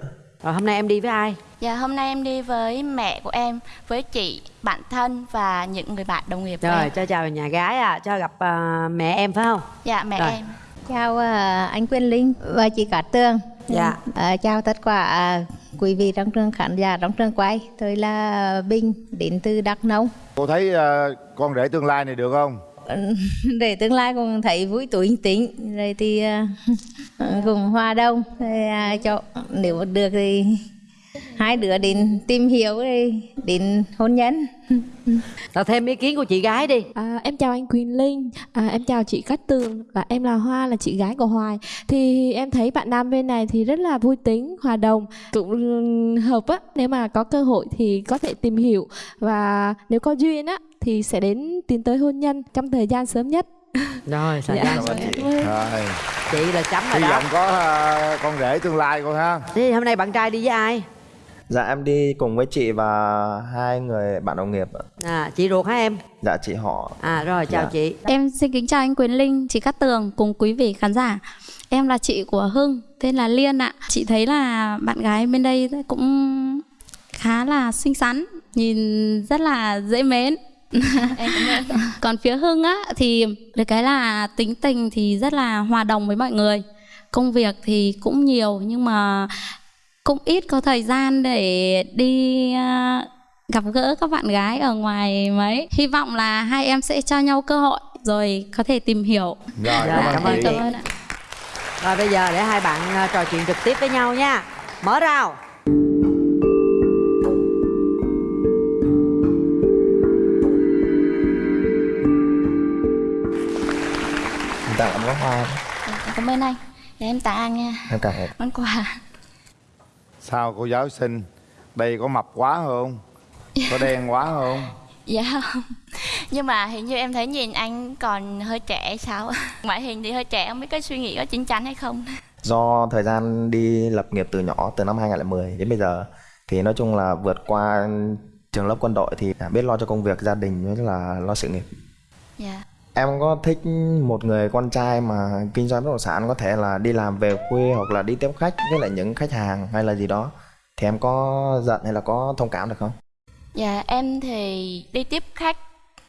Rồi hôm nay em đi với ai Dạ, hôm nay em đi với mẹ của em, với chị, bạn thân và những người bạn đồng nghiệp của rồi em. cho chào nhà gái à cho gặp à, mẹ em phải không Dạ, mẹ Rồi. em. Chào à, anh Quyên Linh và chị Cát Tường. Dạ. À, chào tất cả à, quý vị trong trường khán giả trong trường quay. Tôi là Bình đến từ Đắk Nông. cô thấy à, con rể tương lai này được không <laughs> Để tương lai con thấy vui tuổi tính. Rồi thì ờ, <laughs> cùng hòa đông rồi, à, cho nếu được thì hai đứa đến tìm hiểu rồi đến hôn nhân. Rồi thêm ý kiến của chị gái đi À, em chào anh Quỳnh Linh, à, em chào chị Cát Tường và em là Hoa là chị gái của Hoài. Thì em thấy bạn nam bên này thì rất là vui tính, hòa đồng, cũng hợp á. Nếu mà có cơ hội thì có thể tìm hiểu và nếu có duyên á thì sẽ đến tiến tới hôn nhân trong thời gian sớm nhất. rồi thời Dạ. ơn chị. rồi chị là chấm rồi hy đó vọng có à, con rể tương lai cô ha thế hôm nay bạn trai đi với ai Dạ em đi cùng với chị và hai người bạn đồng nghiệp ạ. à chị ruột hả em Dạ chị họ. à rồi chào Dạ. chị Em xin kính chào anh Quyền Linh, chị Cát Tường cùng quý vị khán giả. Em là chị của Hưng, tên là Liên ạ. Chị thấy là bạn gái bên đây cũng khá là xinh xắn, nhìn rất là dễ mến. Em <laughs> cũng Còn phía Hưng á thì được cái là tính tình thì rất là hòa đồng với mọi người. Công việc thì cũng nhiều nhưng mà cũng ít có thời gian để đi à, gặp gỡ các bạn gái ở ngoài mấy. Hy vọng là hai em sẽ cho nhau cơ hội rồi có thể tìm hiểu. Rồi, Dạ, cảm ơn chị. Cảm ơn ạ. rồi bây giờ để hai bạn à, trò chuyện trực tiếp với nhau nha mở rào Tặng em có hoa. Cảm ơn anh Để em tặng anh nha Em cảm ơn. Món quà Sao cô giáo xinh? Đây có mập quá không? Có đen quá không? <laughs> Dạ không. Nhưng mà hình như em thấy nhìn anh còn hơi trẻ sao? <laughs> Ngoại hình thì hơi trẻ Không biết cái suy nghĩ có chín chắn hay không. <laughs> Do thời gian đi lập nghiệp từ nhỏ từ năm 2010 đến bây giờ thì nói chung là vượt qua trường lớp quân đội thì biết lo cho công việc gia đình với là lo sự nghiệp. Dạ Em có thích một người con trai mà kinh doanh bất động sản có thể là đi làm về khuya hoặc là đi tiếp khách với lại những khách hàng hay là gì đó thì em có giận hay là có thông cảm được không? Dạ em thì đi tiếp khách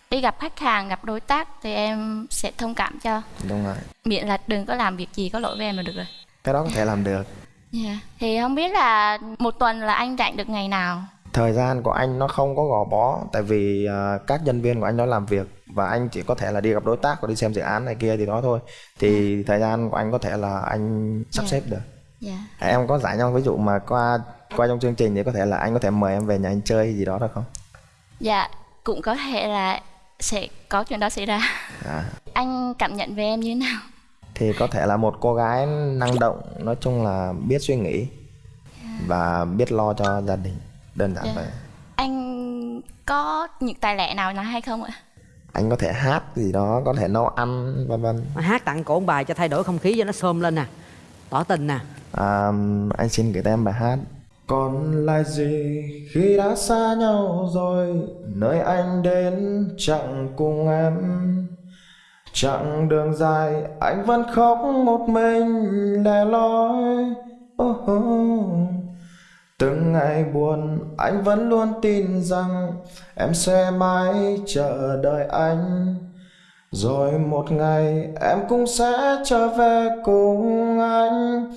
Đi gặp khách hàng, gặp đối tác Thì em sẽ thông cảm cho Đúng rồi. Miễn là đừng có làm việc gì có lỗi với em là được rồi Cái đó có thể làm được. Dạ Thì không biết là một tuần là anh rảnh được ngày nào Thời gian của anh nó không có gò bó tại vì à, các nhân viên của anh nó làm việc và anh chỉ có thể là đi gặp đối tác hoặc đi xem dự án này kia thì đó thôi. Thì thời gian của anh có thể là anh sắp Dạ. xếp được. Dạ Em có giải nhau ví dụ mà qua qua trong chương trình thì có thể là anh có thể mời em về nhà anh chơi gì đó được không? Dạ cũng có thể là sẽ có chuyện đó xảy ra À, Anh cảm nhận về em như thế nào thì có thể là một cô gái năng động, nói chung là biết suy nghĩ và biết lo cho gia đình. Đơn giản Dạ. vậy. Anh có những tài lẻ nào là hay không ạ Anh có thể hát gì đó, có thể nấu ăn vân vân. Hát tặng cổ bài cho thay đổi không khí cho nó xôm lên nè tỏ tình nè À, anh xin gửi em bài hát Còn lại gì khi đã xa nhau rồi Nơi anh đến chẳng cùng em Chặng đường dài anh vẫn khóc một mình lẻ loi oh, oh. Từng ngày buồn, anh vẫn luôn tin rằng Em sẽ mãi chờ đợi anh. Rồi một ngày em cũng sẽ trở về cùng anh.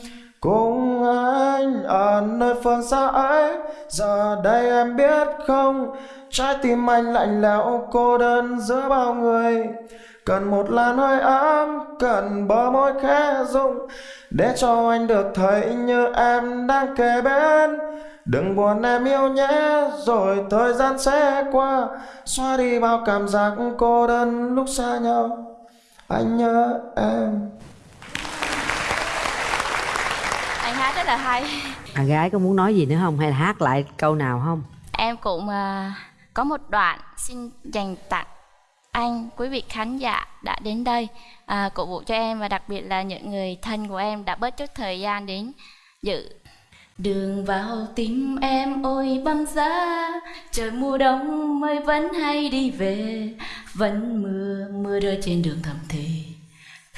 Cùng anh ở nơi phương xa ấy. Giờ đây em biết không? Trái tim anh lạnh lẽo, cô đơn giữa bao người. Cần một làn hơi ấm Cần bờ môi khẽ rung. Để cho anh được thấy như em đang kề bên. Đừng buồn em yêu nhé Rồi thời gian sẽ qua. Xóa đi bao cảm giác cô đơn lúc xa nhau. Anh nhớ em. Anh hát rất là hay. À, gái có muốn nói gì nữa không? Hay là hát lại câu nào không? Em cũng à, có một đoạn xin dành tặng anh, quý vị khán giả đã đến đây. À, cổ vũ cho em và đặc biệt là những người thân của em đã bớt chút thời gian đến dự. Đường vào tim em ôi băng giá Trời mùa đông mây vẫn hay đi về. Vẫn mưa, mưa rơi trên đường thầm thì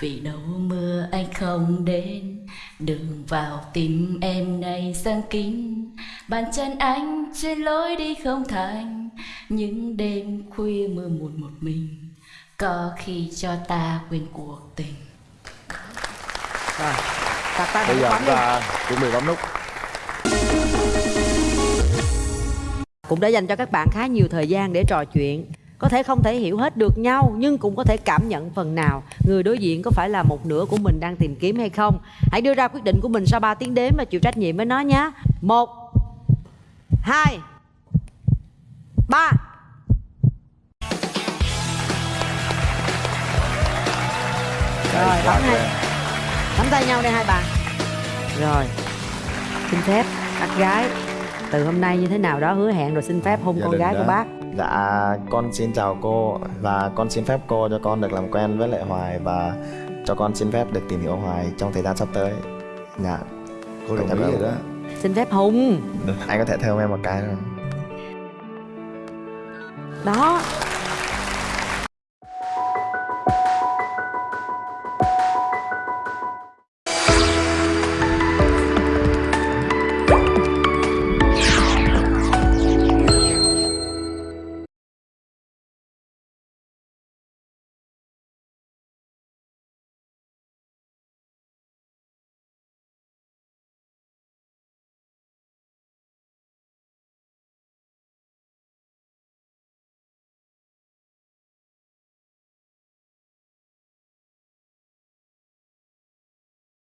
Vì đâu mưa anh không đến Đường vào tim em này sang kín. Bàn chân anh trên lối đi không thành những đêm khuya mưa một một mình Có khi cho ta quên cuộc tình. Rồi, đặt tay Bây giờ chúng ta chuẩn bị bấm nút. Cũng đã dành cho các bạn khá nhiều thời gian để trò chuyện. Có thể không thể hiểu hết được nhau nhưng cũng có thể cảm nhận phần nào người đối diện có phải là một nửa của mình đang tìm kiếm hay không. Hãy đưa ra quyết định của mình sau 3 tiếng đếm và chịu trách nhiệm với nó nhé. Một hai ba. Rồi bấm hai. nắm tay nhau đây hai bạn rồi. Xin phép bác gái từ hôm nay như thế nào đó hứa hẹn rồi xin phép hôn Gia con gái của đã- bác. Dạ, con xin chào cô và con xin phép cô cho con được làm quen với lại Hoài và cho con xin phép được tìm hiểu Hoài trong thời gian sắp tới. Dạ. Cô đồng cảm ý ơn. rồi đó. Xin phép hùng anh có thể thơm em một cái không đó